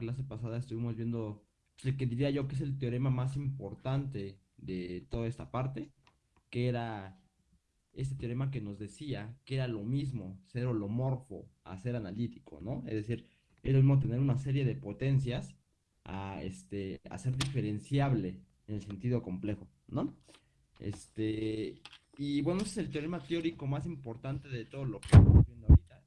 clase pasada estuvimos viendo el que diría yo que es el teorema más importante de toda esta parte, que era este teorema que nos decía que era lo mismo ser holomorfo a ser analítico, ¿no? Es decir, es lo mismo tener una serie de potencias a, este, a ser diferenciable en el sentido complejo, ¿no? Este, y bueno, ese es el teorema teórico más importante de todo lo que estamos viendo ahorita.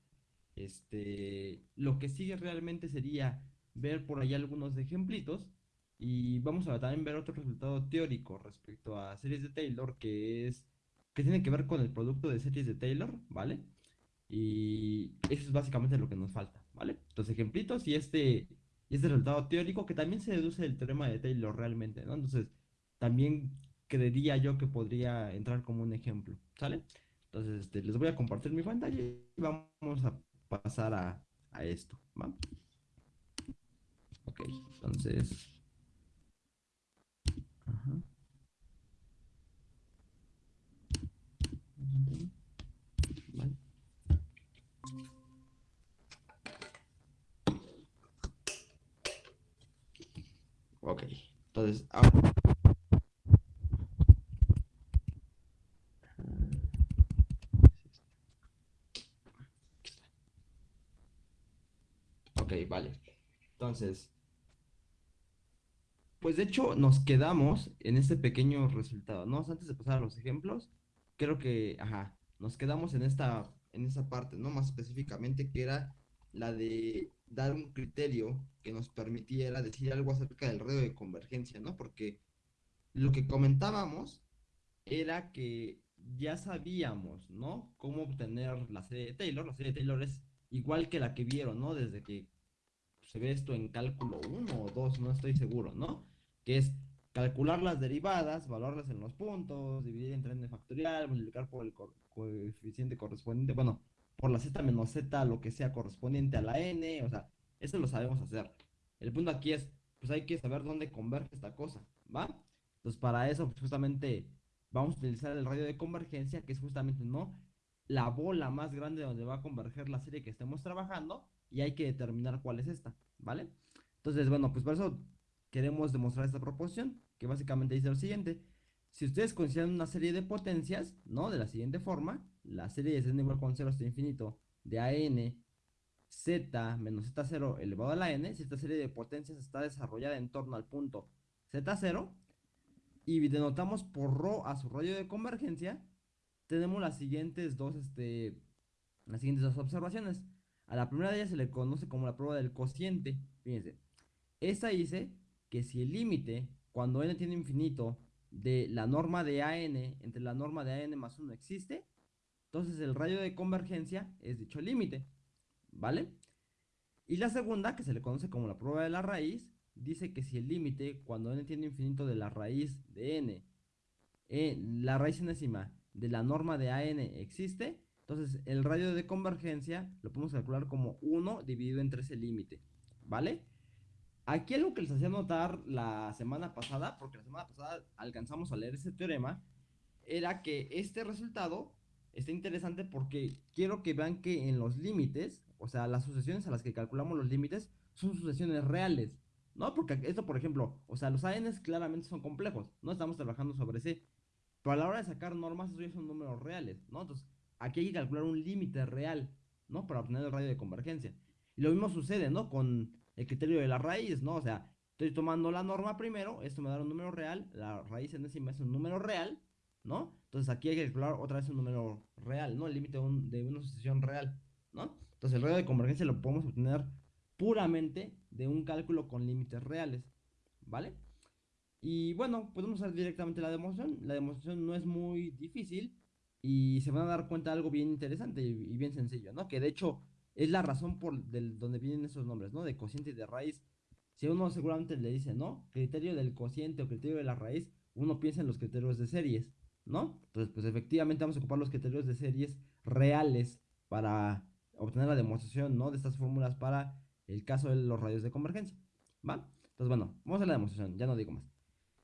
Este, lo que sigue realmente sería ver por ahí algunos ejemplitos y vamos a también ver otro resultado teórico respecto a series de Taylor que es que tiene que ver con el producto de series de Taylor, ¿vale? Y eso es básicamente lo que nos falta, ¿vale? Los ejemplitos y este, este resultado teórico que también se deduce del teorema de Taylor realmente, ¿no? Entonces, también creería yo que podría entrar como un ejemplo, ¿sale? Entonces, este, les voy a compartir mi pantalla y vamos a pasar a, a esto, ¿va? Ok, entonces... Ajá. Ok, entonces ahora... Ok, vale. Entonces, pues de hecho nos quedamos en este pequeño resultado, ¿no? Antes de pasar a los ejemplos, creo que, ajá, nos quedamos en esta, en esa parte, ¿no? Más específicamente que era la de dar un criterio que nos permitiera decir algo acerca del radio de convergencia, ¿no? Porque lo que comentábamos era que ya sabíamos, ¿no? Cómo obtener la serie de Taylor. La serie de Taylor es igual que la que vieron, ¿no? Desde que se ve esto en cálculo 1 o 2, no estoy seguro, ¿no? Que es calcular las derivadas, valorarlas en los puntos, dividir entre n factorial, multiplicar por el coeficiente correspondiente, bueno, por la z menos z, lo que sea correspondiente a la n, o sea, eso lo sabemos hacer. El punto aquí es, pues hay que saber dónde converge esta cosa, ¿va? Entonces, para eso, pues justamente vamos a utilizar el radio de convergencia, que es justamente, ¿no? La bola más grande donde va a converger la serie que estemos trabajando, y hay que determinar cuál es esta, ¿vale? Entonces, bueno, pues por eso queremos demostrar esta proposición, que básicamente dice lo siguiente. Si ustedes consideran una serie de potencias, ¿no? De la siguiente forma, la serie de z igual con 0 hasta infinito de an z menos z0 elevado a la n, si esta serie de potencias está desarrollada en torno al punto z0, y denotamos por ρ a su radio de convergencia, tenemos las siguientes dos, este, las siguientes dos observaciones. A la primera de ellas se le conoce como la prueba del cociente. Fíjense, esta dice que si el límite, cuando n tiene infinito, de la norma de AN entre la norma de AN más 1 existe, entonces el radio de convergencia es dicho límite, ¿vale? Y la segunda, que se le conoce como la prueba de la raíz, dice que si el límite, cuando n tiene infinito de la raíz de n, eh, la raíz enésima de la norma de AN existe, entonces el radio de convergencia lo podemos calcular como 1 dividido entre ese límite, ¿vale? Aquí algo que les hacía notar la semana pasada, porque la semana pasada alcanzamos a leer ese teorema, era que este resultado está interesante porque quiero que vean que en los límites, o sea, las sucesiones a las que calculamos los límites, son sucesiones reales, ¿no? Porque esto, por ejemplo, o sea, los ANs claramente son complejos, no estamos trabajando sobre C, pero a la hora de sacar normas, esos ya son números reales, ¿no? Entonces, aquí hay que calcular un límite real, ¿no? Para obtener el radio de convergencia. Y lo mismo sucede, ¿no? Con el criterio de la raíz, ¿no? O sea, estoy tomando la norma primero, esto me da un número real, la raíz enésima es un número real, ¿no? Entonces aquí hay que calcular otra vez un número real, ¿no? El límite de, una sucesión real, ¿no? Entonces el radio de convergencia lo podemos obtener puramente de un cálculo con límites reales, ¿vale? Y bueno, podemos hacer directamente la demostración. La demostración no es muy difícil y se van a dar cuenta de algo bien interesante y bien sencillo, ¿no? Que de hecho es la razón por del, donde vienen esos nombres, ¿no? De cociente y de raíz. Si uno seguramente le dice, ¿no? Criterio del cociente o criterio de la raíz, uno piensa en los criterios de series, ¿no? Entonces, pues efectivamente vamos a ocupar los criterios de series reales para obtener la demostración, ¿no? De estas fórmulas para el caso de los radios de convergencia, ¿va? Entonces, bueno, vamos a la demostración, ya no digo más.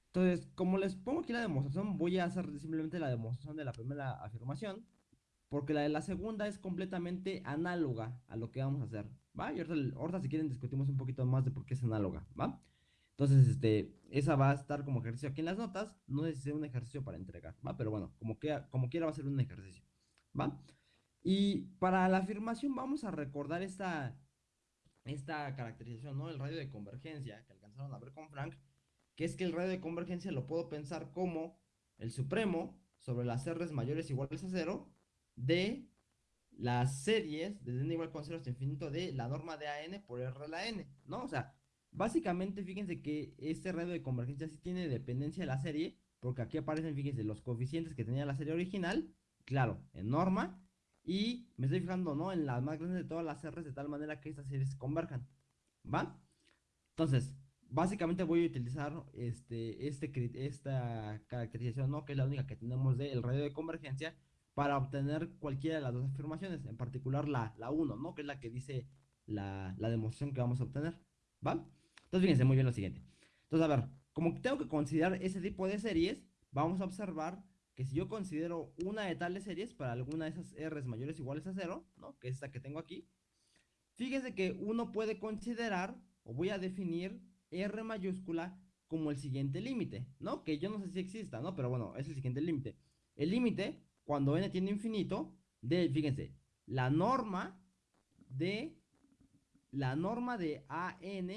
Entonces, como les pongo aquí la demostración, voy a hacer simplemente la demostración de la primera afirmación porque la de la segunda es completamente análoga a lo que vamos a hacer, ¿va? Y ahorita, si quieren discutimos un poquito más de por qué es análoga, ¿va? Entonces, este, esa va a estar como ejercicio aquí en las notas, no es un ejercicio para entregar, ¿va? Pero bueno, como, que, como quiera va a ser un ejercicio, ¿va? Y para la afirmación vamos a recordar esta, esta caracterización, ¿no? El radio de convergencia que alcanzaron a ver con Frank, que es que el radio de convergencia lo puedo pensar como el supremo sobre las R's mayores iguales a cero de las series desde n igual con 0 hasta infinito de la norma de AN por R la N, ¿no? O sea, básicamente fíjense que este radio de convergencia sí tiene dependencia de la serie, porque aquí aparecen, fíjense, los coeficientes que tenía la serie original, claro, en norma, y me estoy fijando, ¿no? En las más grandes de todas las R's de tal manera que estas series converjan, ¿va? Entonces, básicamente voy a utilizar este, este, esta caracterización, ¿no? Que es la única que tenemos del radio de convergencia para obtener cualquiera de las dos afirmaciones, en particular la, la 1, ¿no? Que es la que dice la, la, demostración que vamos a obtener, ¿va? Entonces, fíjense muy bien lo siguiente. Entonces, a ver, como tengo que considerar ese tipo de series, vamos a observar que si yo considero una de tales series para alguna de esas R's mayores o iguales a 0, ¿no? Que es esta que tengo aquí, fíjense que uno puede considerar, o voy a definir R mayúscula como el siguiente límite, ¿no? Que yo no sé si exista, ¿no? Pero bueno, es el siguiente límite. El límite, cuando n tiene infinito, de, fíjense, la norma de, la norma de AN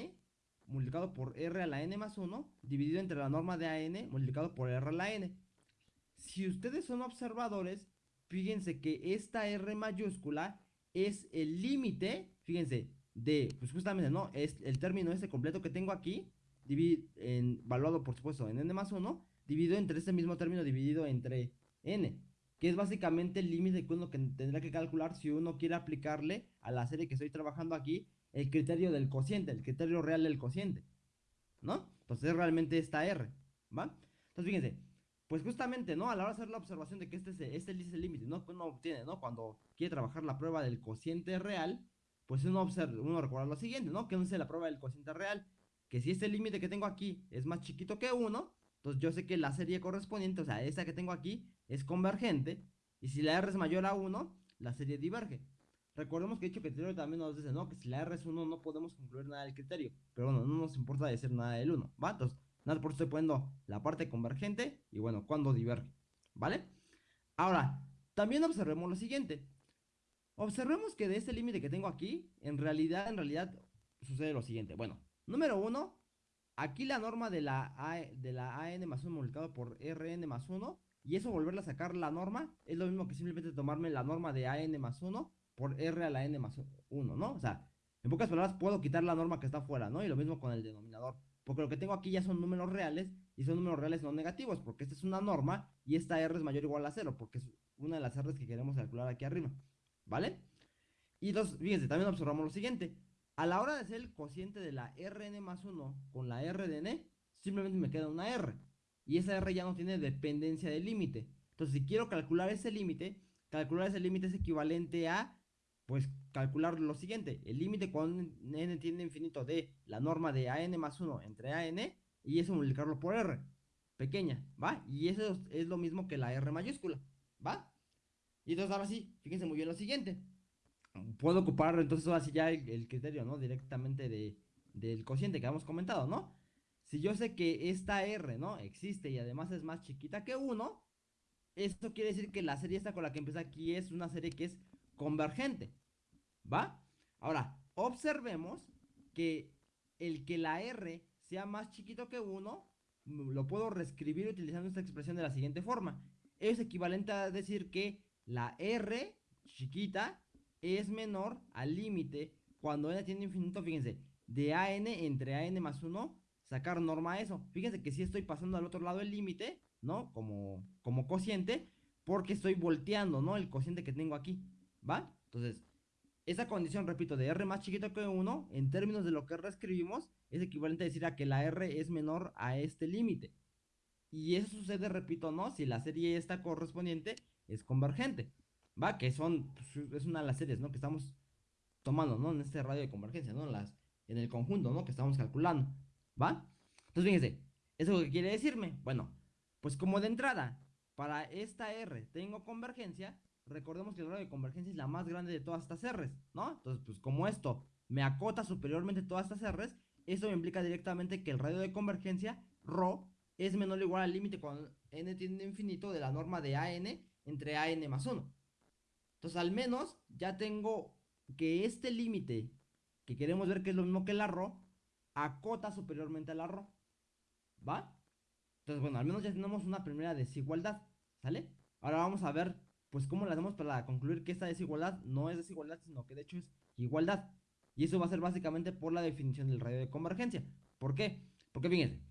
multiplicado por R a la N más 1, dividido entre la norma de AN multiplicado por R a la N. Si ustedes son observadores, fíjense que esta R mayúscula es el límite, fíjense, de, pues justamente, ¿no? Es el término este completo que tengo aquí, en, evaluado por supuesto en n más 1, dividido entre este mismo término dividido entre n, que es básicamente el límite que uno que tendrá que calcular si uno quiere aplicarle a la serie que estoy trabajando aquí el criterio del cociente, el criterio real del cociente, ¿no? Entonces es realmente esta R, ¿va? Entonces fíjense, pues justamente, ¿no? A la hora de hacer la observación de que este es, este es el límite, ¿no? Que uno obtiene, ¿no? Cuando quiere trabajar la prueba del cociente real, pues uno observa, uno recuerda lo siguiente, ¿no? Que uno dice la prueba del cociente real, que si este límite que tengo aquí es más chiquito que 1, entonces yo sé que la serie correspondiente, o sea, esta que tengo aquí, es convergente, y si la R es mayor a 1, la serie diverge. Recordemos que dicho criterio también nos dice, ¿no? Que si la R es 1 no podemos concluir nada del criterio, pero bueno, no nos importa decir nada del 1, ¿va? Entonces, nada, por eso estoy poniendo la parte convergente y bueno, cuando diverge, ¿vale? Ahora, también observemos lo siguiente. Observemos que de este límite que tengo aquí, en realidad, en realidad, sucede lo siguiente. Bueno, número uno, aquí la norma de la, de la AN más 1 multiplicado por RN más 1, y eso volverle a sacar la norma, es lo mismo que simplemente tomarme la norma de AN más 1 por R a la N más 1, ¿no? O sea, en pocas palabras, puedo quitar la norma que está afuera, ¿no? Y lo mismo con el denominador. Porque lo que tengo aquí ya son números reales y son números reales no negativos, porque esta es una norma y esta R es mayor o igual a 0, porque es una de las R que queremos calcular aquí arriba. ¿Vale? Y dos, fíjense, también observamos lo siguiente. A la hora de hacer el cociente de la Rn más 1 con la R de n, simplemente me queda una R. Y esa R ya no tiene dependencia del límite. Entonces, si quiero calcular ese límite, calcular ese límite es equivalente a, pues, calcular lo siguiente. El límite cuando n tiene infinito de la norma de an más 1 entre an y eso multiplicarlo por r. Pequeña, ¿va? Y eso es lo mismo que la R mayúscula, ¿va? Y entonces ahora sí, fíjense muy bien lo siguiente. Puedo ocupar entonces ahora ya el, criterio, ¿no? Directamente de, del cociente que habíamos comentado, ¿no? Si yo sé que esta R, ¿no? Existe y además es más chiquita que 1, esto quiere decir que la serie esta con la que empieza aquí es una serie que es convergente, ¿va? Ahora, observemos que el que la R sea más chiquito que 1, lo puedo reescribir utilizando esta expresión de la siguiente forma. Es equivalente a decir que la R chiquita es menor al límite cuando n tiene infinito, fíjense, de an entre an más 1, sacar norma a eso. Fíjense que si estoy pasando al otro lado el límite, ¿no? Como, como cociente, porque estoy volteando, ¿no? El cociente que tengo aquí, ¿va? Entonces, esa condición, repito, de R más chiquito que 1, en términos de lo que reescribimos, es equivalente a decir a que la R es menor a este límite. Y eso sucede, repito, ¿no? Si la serie esta correspondiente es convergente, ¿va? Que son, pues, es una de las series, ¿no? Que estamos tomando, ¿no? En este radio de convergencia, ¿no? Las, en el conjunto, ¿no? Que estamos calculando, ¿va? Entonces, fíjense, ¿eso qué quiere decirme? Bueno, pues como de entrada, para esta R tengo convergencia, recordemos que el radio de convergencia es la más grande de todas estas R's, ¿no? Entonces, pues como esto me acota superiormente todas estas R's, esto me implica directamente que el radio de convergencia, ρ, es menor o igual al límite cuando n tiende infinito de la norma de AN entre AN más 1. Entonces, al menos ya tengo que este límite, que queremos ver que es lo mismo que la ρ, acota superiormente a la ρ. ¿Va? Entonces, bueno, al menos ya tenemos una primera desigualdad. ¿Sale? Ahora vamos a ver, pues, cómo la hacemos para concluir que esta desigualdad no es desigualdad, sino que de hecho es igualdad. Y eso va a ser básicamente por la definición del radio de convergencia. ¿Por qué? Porque fíjense,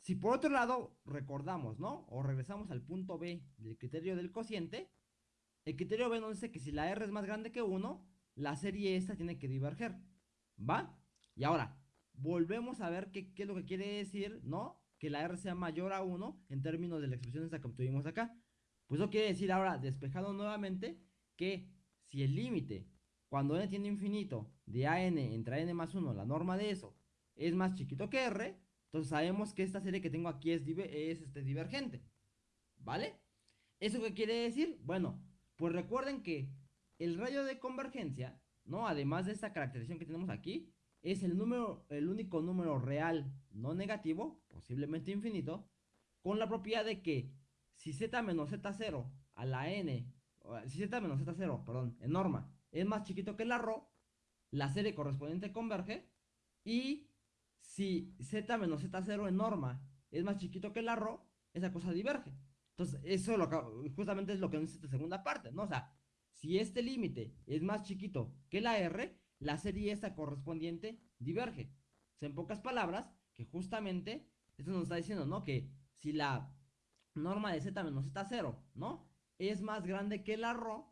si por otro lado recordamos, ¿no? O regresamos al punto B del criterio del cociente, el criterio B nos dice que si la R es más grande que 1, la serie esta tiene que diverger. ¿Va? Y ahora, volvemos a ver qué, es lo que quiere decir, ¿no? Que la R sea mayor a 1 en términos de la expresión esta que obtuvimos acá. Pues eso quiere decir ahora, despejado nuevamente, que si el límite, cuando n tiene infinito, de AN entre AN más 1, la norma de eso, es más chiquito que R, entonces sabemos que esta serie que tengo aquí es, es este, divergente. ¿Vale? ¿Eso qué quiere decir? Bueno, pues recuerden que el radio de convergencia, ¿no? Además de esta caracterización que tenemos aquí, es el número, el único número real no negativo, posiblemente infinito, con la propiedad de que si z menos z0 a la n, si z menos z0, perdón, en norma, es más chiquito que la ρ, la serie correspondiente converge, y si z menos z0 en norma es más chiquito que la ρ, esa cosa diverge. Entonces, eso lo, justamente es lo que nos dice esta segunda parte, ¿no? O sea, si este límite es más chiquito que la r, la serie esta correspondiente diverge. O sea, en pocas palabras, que justamente esto nos está diciendo, ¿no? Que si la norma de z menos z0, ¿no? Es más grande que la ρ,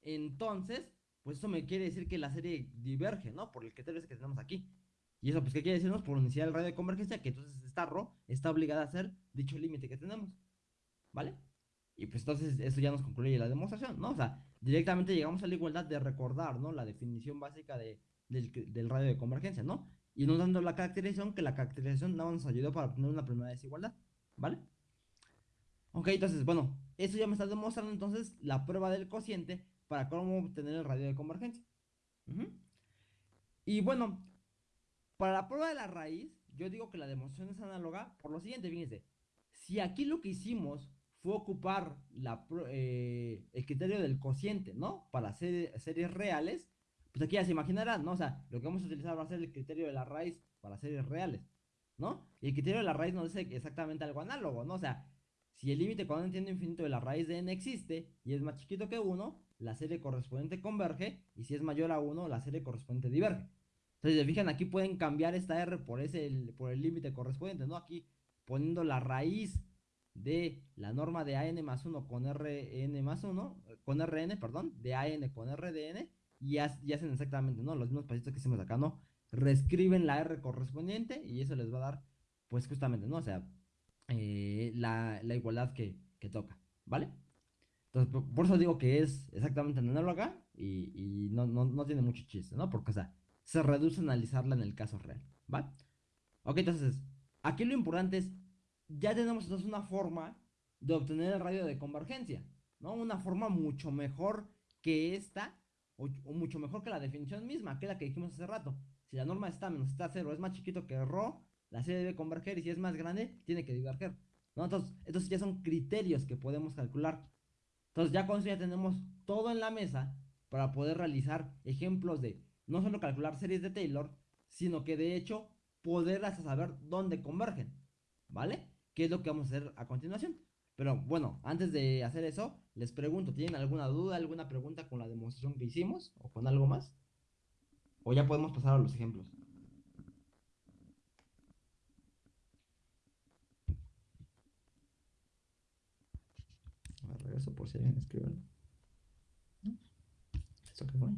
entonces, pues eso me quiere decir que la serie diverge, ¿no? Por el criterio que tenemos aquí. Y eso, pues, ¿qué quiere decirnos? Por iniciar el radio de convergencia, que entonces esta ρ está obligada a ser dicho límite que tenemos. ¿Vale? Y pues entonces eso ya nos concluye la demostración, ¿no? O sea, directamente llegamos a la igualdad de recordar, ¿no? La definición básica de, del, radio de convergencia, ¿no? Y nos dando la caracterización, que la caracterización no nos ayudó para obtener una primera desigualdad, ¿vale? Ok, entonces, bueno, eso ya me está demostrando entonces la prueba del cociente para cómo obtener el radio de convergencia. Y bueno, para la prueba de la raíz, yo digo que la demostración es análoga por lo siguiente, fíjense. Si aquí lo que hicimos fue ocupar la, eh, el criterio del cociente, ¿no? Para series reales, pues aquí ya se imaginarán, ¿no? O sea, lo que vamos a utilizar va a ser el criterio de la raíz para series reales, ¿no? Y el criterio de la raíz nos dice exactamente algo análogo, ¿no? O sea, si el límite cuando n tiende infinito de la raíz de n existe y es más chiquito que 1, la serie correspondiente converge, y si es mayor a 1, la serie correspondiente diverge. Entonces, se fijan, aquí pueden cambiar esta r por, ese, por el límite correspondiente, ¿no? Aquí poniendo la raíz de la norma de AN más 1 con RN más 1, con RN, perdón, de AN con RDN, y, hacen exactamente, ¿no? Los mismos pasitos que hicimos acá, ¿no? Reescriben la R correspondiente y eso les va a dar, pues justamente, ¿no? O sea, eh, la, igualdad que, toca, ¿vale? Entonces, por, eso digo que es exactamente análoga y, y no, no, tiene mucho chiste, ¿no? Porque, o sea, se reduce a analizarla en el caso real, ¿vale? Ok, entonces, aquí lo importante es ya tenemos entonces una forma de obtener el radio de convergencia, ¿no? Una forma mucho mejor que esta, o, mucho mejor que la definición misma, que la que dijimos hace rato. Si la norma está menos está cero es más chiquito que ρ, la serie debe converger y si es más grande, tiene que diverger. ¿no? Entonces, estos ya son criterios que podemos calcular. Entonces, ya con eso ya tenemos todo en la mesa para poder realizar ejemplos de no solo calcular series de Taylor, sino que de hecho poder hasta saber dónde convergen. ¿Vale? Qué es lo que vamos a hacer a continuación. Pero bueno, antes de hacer eso, les pregunto, ¿tienen alguna duda, alguna pregunta con la demostración que hicimos o con algo más? ¿O ya podemos pasar a los ejemplos? A regreso por si alguien escribe algo. ¿Eso qué fue?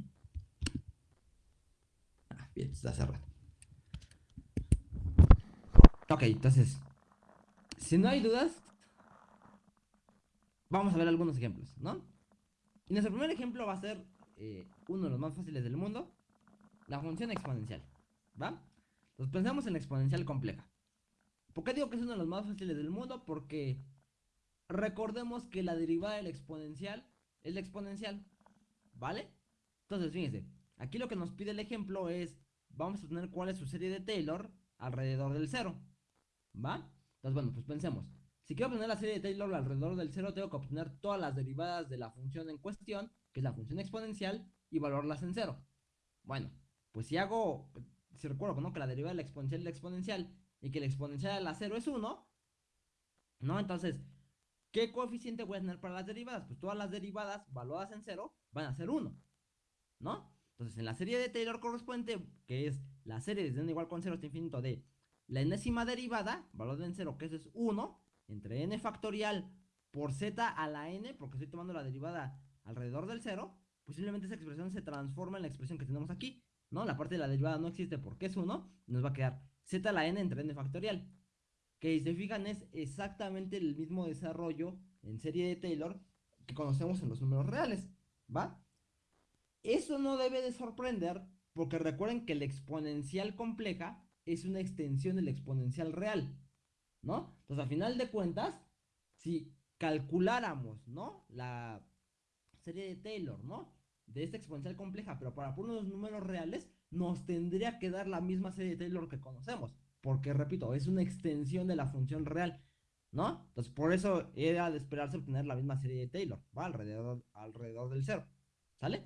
Ah, bien, está cerrado. Ok, entonces si no hay dudas, vamos a ver algunos ejemplos, ¿no? Y nuestro primer ejemplo va a ser eh, uno de los más fáciles del mundo, la función exponencial, ¿va? Entonces pensamos en la exponencial compleja. ¿Por qué digo que es uno de los más fáciles del mundo? Porque recordemos que la derivada del exponencial es la exponencial, ¿vale? Entonces, fíjense, Aquí lo que nos pide el ejemplo es, vamos a tener cuál es su serie de Taylor alrededor del cero, ¿va? Entonces, bueno, pues pensemos. Si quiero obtener la serie de Taylor alrededor del cero, tengo que obtener todas las derivadas de la función en cuestión, que es la función exponencial, y valorarlas en cero. Bueno, pues si hago, si recuerdo ¿no? que la derivada de la exponencial es la exponencial y que la exponencial de la cero es 1, ¿no? Entonces, ¿qué coeficiente voy a tener para las derivadas? Pues todas las derivadas valoradas en cero van a ser 1, ¿no? Entonces, en la serie de Taylor correspondiente, que es la serie desde n igual con 0 hasta infinito de la enésima derivada, valor en 0, que eso es 1, entre n factorial por z a la n, porque estoy tomando la derivada alrededor del 0, posiblemente esa expresión se transforma en la expresión que tenemos aquí, ¿no? La parte de la derivada no existe porque es 1, nos va a quedar z a la n entre n factorial, que si se fijan es exactamente el mismo desarrollo en serie de Taylor que conocemos en los números reales, ¿va? Eso no debe de sorprender porque recuerden que la exponencial compleja es una extensión de la exponencial real, ¿no? Entonces, a final de cuentas, si calculáramos, ¿no? La serie de Taylor, ¿no? De esta exponencial compleja, pero para unos números reales, nos tendría que dar la misma serie de Taylor que conocemos. Porque, repito, es una extensión de la función real, ¿no? Entonces, por eso era de esperarse obtener la misma serie de Taylor, ¿va? Alrededor, alrededor del cero, ¿sale?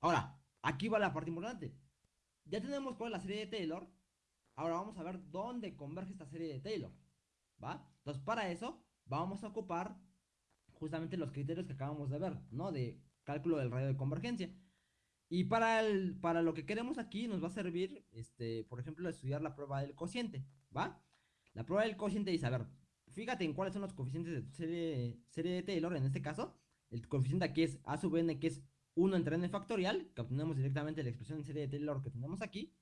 Ahora, aquí va la parte importante. Ya tenemos cuál es la serie de Taylor. Ahora vamos a ver dónde converge esta serie de Taylor. ¿Va? Entonces, para eso vamos a ocupar justamente los criterios que acabamos de ver, ¿no? De cálculo del radio de convergencia. Y para, el, para lo que queremos aquí nos va a servir, este, por ejemplo, estudiar la prueba del cociente, ¿va? La prueba del cociente dice, a ver, fíjate en cuáles son los coeficientes de tu serie, de Taylor, en este caso, el coeficiente aquí es a sub n, que es 1 entre n factorial, que obtenemos directamente la expresión en serie de Taylor que tenemos aquí.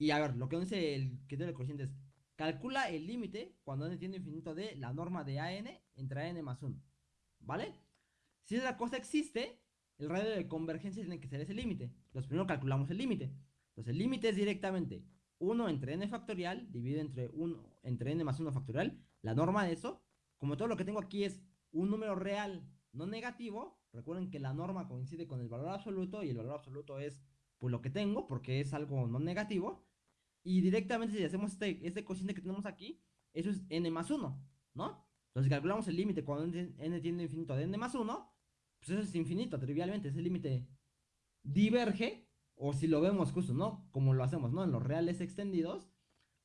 Y a ver, lo que dice el criterio del cociente es, calcula el límite cuando n tiende infinito de la norma de an entre n más 1. ¿Vale? Si esa cosa existe, el radio de convergencia tiene que ser ese límite. Entonces primero calculamos el límite. Entonces el límite es directamente 1 entre n factorial dividido entre, 1, entre n más 1 factorial. La norma de eso, como todo lo que tengo aquí es un número real no negativo, Recuerden que la norma coincide con el valor absoluto y el valor absoluto es pues lo que tengo porque es algo no negativo. Y directamente si hacemos este, este cociente que tenemos aquí, eso es n más 1, ¿no? Entonces calculamos el límite cuando n tiende infinito de n más 1, pues eso es infinito, trivialmente, ese límite diverge, o si lo vemos justo, ¿no? Como lo hacemos, ¿no? En los reales extendidos,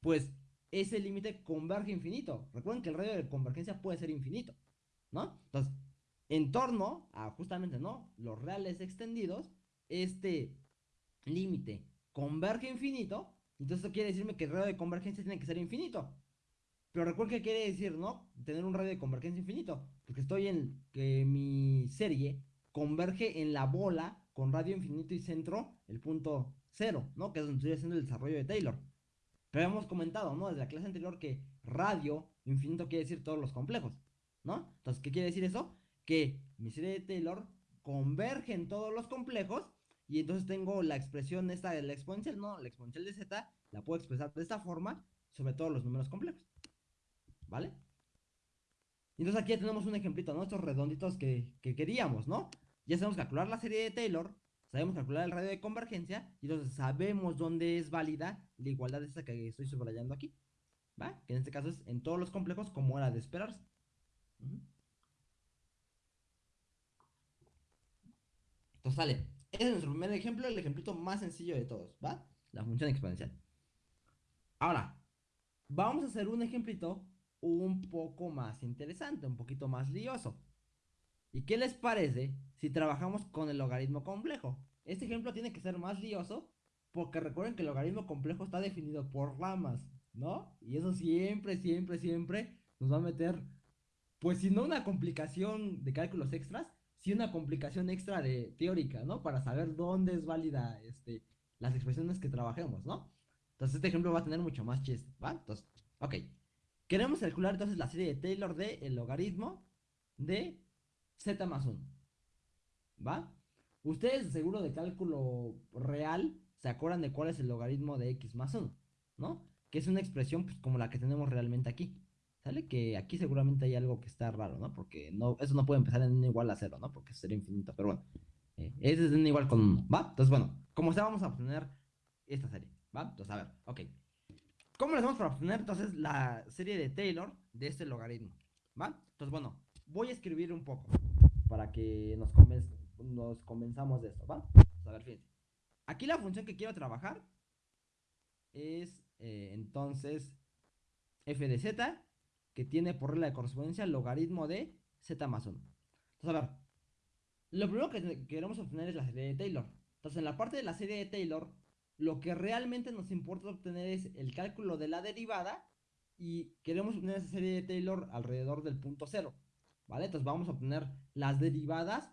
pues ese límite converge infinito. Recuerden que el radio de convergencia puede ser infinito, ¿no? Entonces, en torno a justamente, ¿no? Los reales extendidos, este límite converge infinito, entonces eso quiere decirme que el radio de convergencia tiene que ser infinito. Pero recuerden que quiere decir, ¿no? Tener un radio de convergencia infinito, porque estoy en que mi serie converge en la bola con radio infinito y centro, el punto cero, ¿no? Que es donde estoy haciendo el desarrollo de Taylor. Pero hemos comentado, ¿no? Desde la clase anterior que radio infinito quiere decir todos los complejos, ¿no? Entonces, ¿qué quiere decir eso? que mi serie de Taylor converge en todos los complejos y entonces tengo la expresión esta de la exponencial, no, la exponencial de z la puedo expresar de esta forma sobre todos los números complejos. ¿Vale? Entonces aquí ya tenemos un ejemplito, ¿no? Estos redonditos que, que queríamos, ¿no? Ya sabemos calcular la serie de Taylor, sabemos calcular el radio de convergencia y entonces sabemos dónde es válida la igualdad esta que estoy subrayando aquí. ¿Va? Que en este caso es en todos los complejos como era de esperarse. Entonces sale. Ese es nuestro primer ejemplo, el ejemplito más sencillo de todos, ¿va? La función exponencial. Ahora, vamos a hacer un ejemplito un poco más interesante, un poquito más lioso. ¿Y qué les parece si trabajamos con el logaritmo complejo? Este ejemplo tiene que ser más lioso porque recuerden que el logaritmo complejo está definido por ramas, ¿no? Y eso siempre, siempre, siempre nos va a meter, pues si no una complicación de cálculos extras, sí una complicación extra de teórica, ¿no? Para saber dónde es válida este, las expresiones que trabajemos, ¿no? Entonces este ejemplo va a tener mucho más chiste, ¿va? Entonces, ok. Queremos calcular entonces la serie de Taylor de el logaritmo de z más 1. ¿Va? Ustedes seguro de cálculo real se acuerdan de cuál es el logaritmo de x más 1, ¿no? Que es una expresión pues, como la que tenemos realmente aquí. ¿Sale? Que aquí seguramente hay algo que está raro, ¿no? Porque no, eso no puede empezar en n igual a 0, ¿no? Porque sería infinito, pero bueno. Eh, ese es n igual con 1, ¿va? Entonces, bueno, como sea, vamos a obtener esta serie, ¿va? Entonces, a ver, ok. ¿Cómo le hacemos para obtener entonces la serie de Taylor de este logaritmo? ¿Va? Entonces, bueno, voy a escribir un poco para que nos, convenz nos convenzamos de esto, ¿va? a ver, fíjense. Aquí la función que quiero trabajar es eh, entonces f de z, que tiene por regla de correspondencia el logaritmo de z más 1. Entonces, a ver, lo primero que queremos obtener es la serie de Taylor. Entonces, en la parte de la serie de Taylor, lo que realmente nos importa obtener es el cálculo de la derivada y queremos obtener esa serie de Taylor alrededor del punto cero, ¿vale? Entonces vamos a obtener las derivadas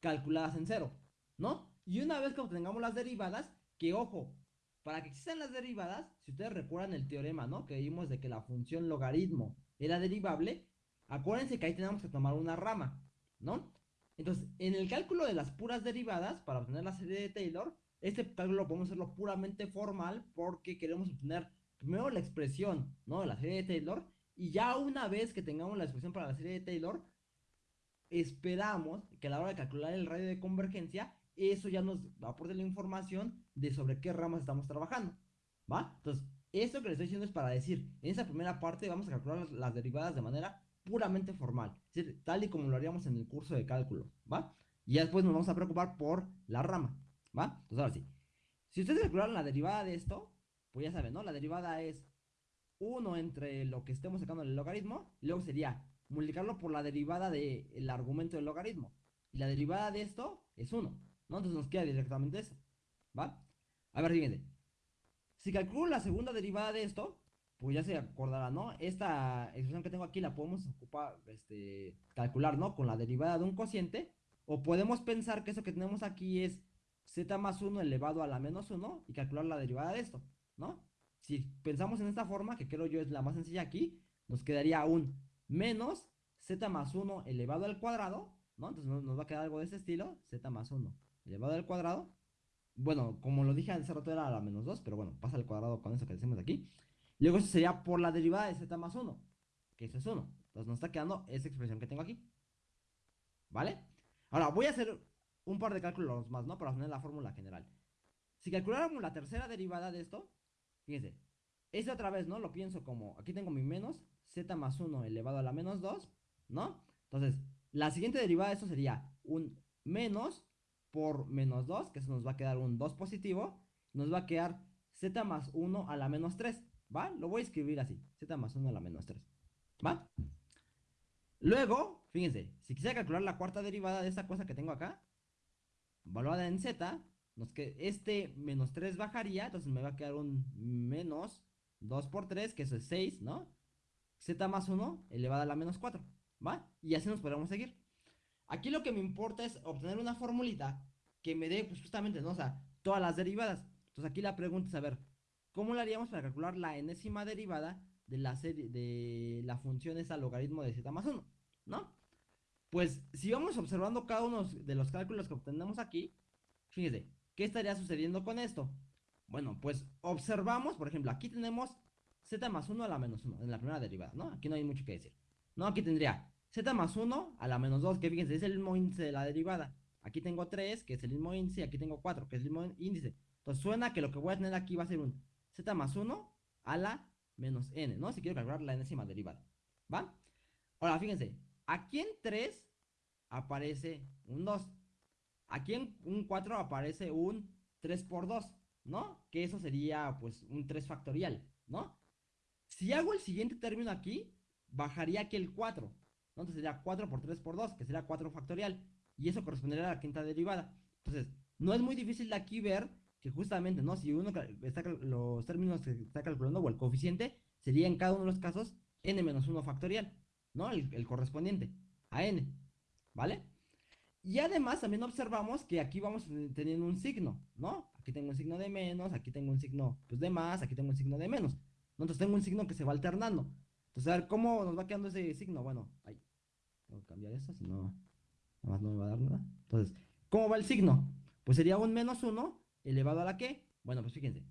calculadas en cero, ¿no? Y una vez que obtengamos las derivadas, que ojo, para que existan las derivadas, si ustedes recuerdan el teorema, ¿no? Que vimos de que la función logaritmo era derivable, acuérdense que ahí tenemos que tomar una rama, ¿no? Entonces, en el cálculo de las puras derivadas, para obtener la serie de Taylor, este cálculo podemos hacerlo puramente formal porque queremos obtener primero la expresión, ¿no? De la serie de Taylor. Y ya una vez que tengamos la expresión para la serie de Taylor, esperamos que a la hora de calcular el radio de convergencia, eso ya nos va a aportar la información de sobre qué ramas estamos trabajando. ¿Va? Entonces, esto que les estoy diciendo es para decir, en esa primera parte vamos a calcular las derivadas de manera puramente formal, es decir, tal y como lo haríamos en el curso de cálculo, ¿va? Y ya después nos vamos a preocupar por la rama, ¿va? Entonces ahora sí, si ustedes calcularon la derivada de esto, pues ya saben, ¿no? La derivada es 1 entre lo que estemos sacando del logaritmo, luego sería multiplicarlo por la derivada del argumento del logaritmo. Y la derivada de esto es 1, ¿no? Entonces nos queda directamente eso, ¿va? A ver, fíjense. Si calculo la segunda derivada de esto, pues ya se acordará, ¿no? Esta expresión que tengo aquí la podemos ocupar, este, calcular, ¿no? Con la derivada de un cociente. O podemos pensar que eso que tenemos aquí es z más 1 elevado a la menos 1 y calcular la derivada de esto, ¿no? Si pensamos en esta forma, que creo yo es la más sencilla aquí, nos quedaría un menos z más 1 elevado al cuadrado, ¿no? Entonces nos va a quedar algo de ese estilo, z más 1 elevado al cuadrado. Bueno, como lo dije hace rato era a la menos 2, pero bueno, pasa al cuadrado con eso que decimos aquí. Luego eso sería por la derivada de z más 1, que eso es 1. Entonces nos está quedando esa expresión que tengo aquí. ¿Vale? Ahora voy a hacer un par de cálculos más, ¿no? Para obtener la fórmula general. Si calculáramos la tercera derivada de esto, fíjense, este otra vez, ¿no? Lo pienso como, aquí tengo mi menos, z más 1 elevado a la menos 2, ¿no? Entonces, la siguiente derivada de esto sería un menos por menos 2, que eso nos va a quedar un 2 positivo, nos va a quedar z más 1 a la menos 3. ¿Va? Lo voy a escribir así. Z más 1 a la menos 3. ¿Va? Luego, fíjense, si quisiera calcular la cuarta derivada de esta cosa que tengo acá, valuada en Z, nos este menos 3 bajaría, entonces me va a quedar un menos 2 por 3, que eso es 6, ¿no? Z más 1 elevada a la menos 4, ¿va? Y así nos podemos seguir. Aquí lo que me importa es obtener una formulita que me dé, pues justamente, ¿no? O sea, todas las derivadas. Entonces aquí la pregunta es, a ver, ¿Cómo lo haríamos para calcular la enésima derivada de la serie de la función esa logaritmo de z más 1? ¿No? Pues si vamos observando cada uno de los cálculos que obtenemos aquí, fíjense, ¿qué estaría sucediendo con esto? Bueno, pues observamos, por ejemplo, aquí tenemos z más 1 a la menos 1 en la primera derivada, ¿no? Aquí no hay mucho que decir. No, aquí tendría z más 1 a la menos 2, que fíjense, es el mismo índice de la derivada. Aquí tengo 3, que es el mismo índice, y aquí tengo 4, que es el mismo índice. Entonces suena que lo que voy a tener aquí va a ser un z más 1 a la menos n, ¿no? Si quiero calcular la enésima derivada, ¿va? Ahora, fíjense, aquí en 3 aparece un 2. Aquí en un 4 aparece un 3 por 2, ¿no? Que eso sería, pues, un 3 factorial, ¿no? Si hago el siguiente término aquí, bajaría aquí el 4, Entonces sería 4 por 3 por 2, que sería 4 factorial. Y eso correspondería a la quinta derivada. Entonces, no es muy difícil de aquí ver que justamente, ¿no? Si uno está los términos que está calculando o el coeficiente sería en cada uno de los casos n-1 factorial, ¿no? El, correspondiente a n, ¿vale? Y además también observamos que aquí vamos teniendo un signo, ¿no? Aquí tengo un signo de menos, aquí tengo un signo pues, de más, aquí tengo un signo de menos. Entonces tengo un signo que se va alternando. Entonces, a ver, ¿cómo nos va quedando ese signo? Bueno, ahí. Tengo que cambiar esto, si no, nada más no me va a dar nada. Entonces, ¿cómo va el signo? Pues sería un menos 1 elevado a la que, bueno, pues fíjense,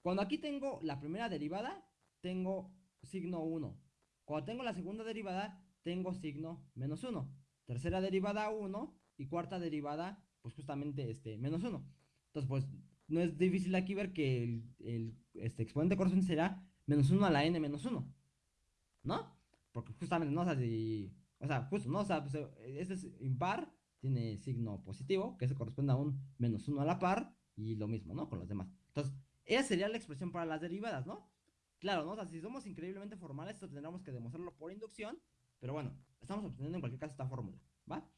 cuando aquí tengo la primera derivada, tengo signo 1. Cuando tengo la segunda derivada, tengo signo menos 1. Tercera derivada 1 y cuarta derivada, pues justamente este, menos 1. Entonces, pues no es difícil aquí ver que el, el este, exponente correspondiente será menos 1 a la n menos 1. ¿No? Porque justamente, no, sea, si, o sea, justo, ¿no? O sea, pues, este es impar, tiene signo positivo, que se corresponde a un menos 1 a la par, y lo mismo, ¿no? Con los demás. Entonces, esa sería la expresión para las derivadas, ¿no? Claro, ¿no? O sea, si somos increíblemente formales, esto tendríamos que demostrarlo por inducción, pero bueno, estamos obteniendo en cualquier caso esta fórmula, ¿va?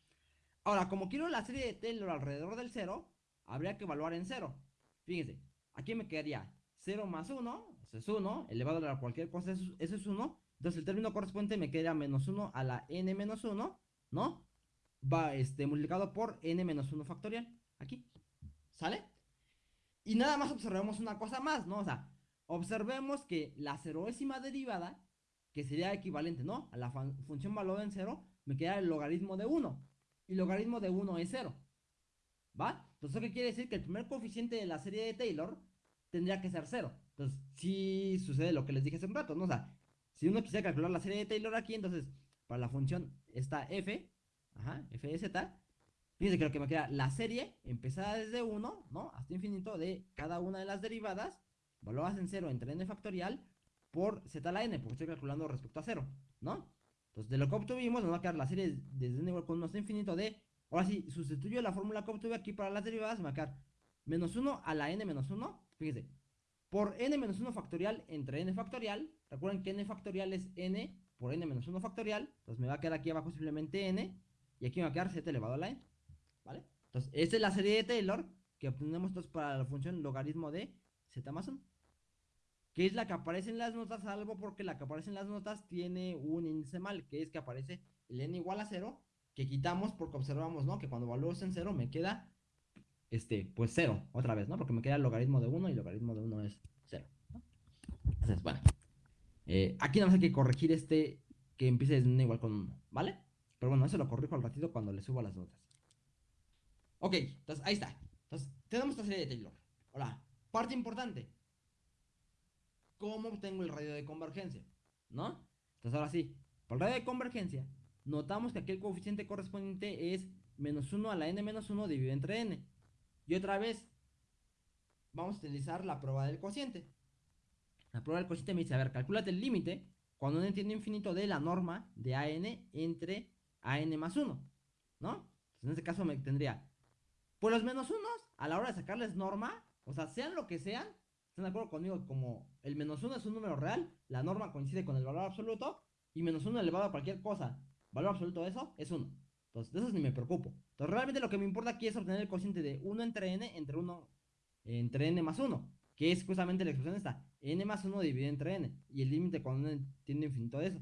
Ahora, como quiero la serie de Taylor alrededor del 0, habría que evaluar en 0. Fíjense, aquí me quedaría 0 más 1, eso es 1, elevado a cualquier cosa, eso, es 1. Entonces el término correspondiente me quedaría menos 1 a la n menos 1, ¿no? Va este, multiplicado por n menos 1 factorial, aquí, ¿sale? Y nada más observemos una cosa más, ¿no? O sea, observemos que la ceroésima derivada, que sería equivalente, ¿no? A la función valor en 0, me queda el logaritmo de 1. Y logaritmo de 1 es 0. ¿Va? Entonces, ¿eso qué quiere decir? Que el primer coeficiente de la serie de Taylor tendría que ser 0. Entonces, si sucede lo que les dije hace un rato, ¿no? O sea, si uno quisiera calcular la serie de Taylor aquí, entonces, para la función está f, ajá, f de z, fíjense que lo que me queda, la serie empezada desde 1, ¿no? Hasta infinito de cada una de las derivadas, valoradas en 0 entre n factorial, por z a la n, porque estoy calculando respecto a 0, ¿no? Entonces, de lo que obtuvimos, nos va a quedar la serie desde n igual con 1 hasta infinito de. Ahora sí, sustituyo la fórmula que obtuve aquí para las derivadas, me va a quedar menos 1 a la n menos 1. Fíjense, por n menos 1 factorial entre n factorial. Recuerden que n factorial es n por n menos 1 factorial. Entonces me va a quedar aquí abajo simplemente n. Y aquí me va a quedar z elevado a la n. ¿Vale? Entonces, esta es la serie de Taylor que obtenemos para la función logaritmo de z más 1 que es la que aparece en las notas, salvo porque la que aparece en las notas tiene un índice mal, que es que aparece el n igual a 0, que quitamos porque observamos, ¿no? Que cuando valoro en 0 me queda, este, pues 0, otra vez, ¿no? Porque me queda el logaritmo de 1 y el logaritmo de 1 es 0, Entonces, bueno, eh, aquí nada más hay que corregir este que empiece desde igual con 1, ¿vale? Pero bueno, eso lo corrijo al ratito cuando le subo las notas. Ok, entonces ahí está. Entonces, tenemos esta serie de Taylor. Ahora, parte importante cómo obtengo el radio de convergencia, ¿no? Entonces ahora sí, por el radio de convergencia, notamos que aquí el coeficiente correspondiente es menos 1 a la n menos 1 dividido entre n. Y otra vez, vamos a utilizar la prueba del cociente. La prueba del cociente me dice, a ver, calculate el límite cuando n tiende infinito de la norma de an entre an más 1, ¿no? Entonces en este caso me tendría, pues los menos 1 a la hora de sacarles norma, o sea, sean lo que sean, ¿Están de acuerdo conmigo? Como el menos 1 es un número real, la norma coincide con el valor absoluto, y menos 1 elevado a cualquier cosa, valor absoluto de eso, es 1. Entonces, de eso ni me preocupo. Entonces, realmente lo que me importa aquí es obtener el cociente de 1 entre n entre 1 entre n más 1, que es justamente la expresión esta, n más 1 dividido entre n, y el límite cuando n tiene infinito de eso.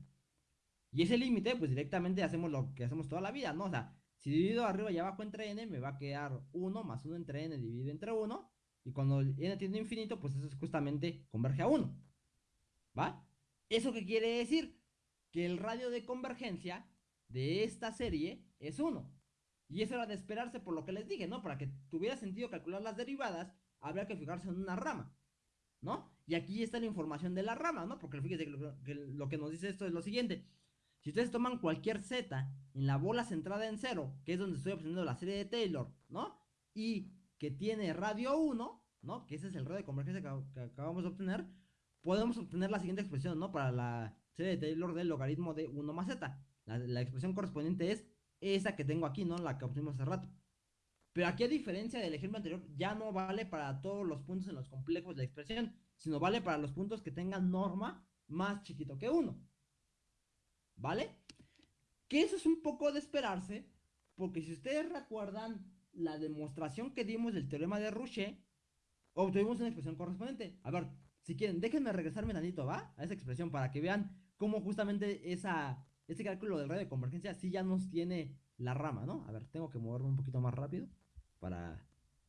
Y ese límite, pues directamente hacemos lo que hacemos toda la vida, ¿no? O sea, si divido arriba y abajo entre n, me va a quedar 1 más 1 entre n dividido entre 1, y cuando n tiende infinito, pues eso es justamente converge a 1. ¿Va? ¿Eso qué quiere decir? Que el radio de convergencia de esta serie es 1. Y eso era de esperarse por lo que les dije, ¿no? Para que tuviera sentido calcular las derivadas, habría que fijarse en una rama, ¿no? Y aquí está la información de la rama, ¿no? Porque fíjense que lo, que nos dice esto es lo siguiente. Si ustedes toman cualquier z en la bola centrada en 0, que es donde estoy obteniendo la serie de Taylor, ¿no? Y que tiene radio 1, ¿no? Que ese es el radio de convergencia que, acabamos de obtener, podemos obtener la siguiente expresión, ¿no? Para la serie de Taylor del logaritmo de 1 más z. La, expresión correspondiente es esa que tengo aquí, ¿no? La que obtuvimos hace rato. Pero aquí a diferencia del ejemplo anterior, ya no vale para todos los puntos en los complejos de la expresión, sino vale para los puntos que tengan norma más chiquito que 1. ¿Vale? Que eso es un poco de esperarse, porque si ustedes recuerdan la demostración que dimos del teorema de Rouchet, obtuvimos una expresión correspondiente. A ver, si quieren, déjenme regresarme tantito, ¿va? A esa expresión para que vean cómo justamente esa, ese cálculo del radio de convergencia sí ya nos tiene la rama, ¿no? A ver, tengo que moverme un poquito más rápido para...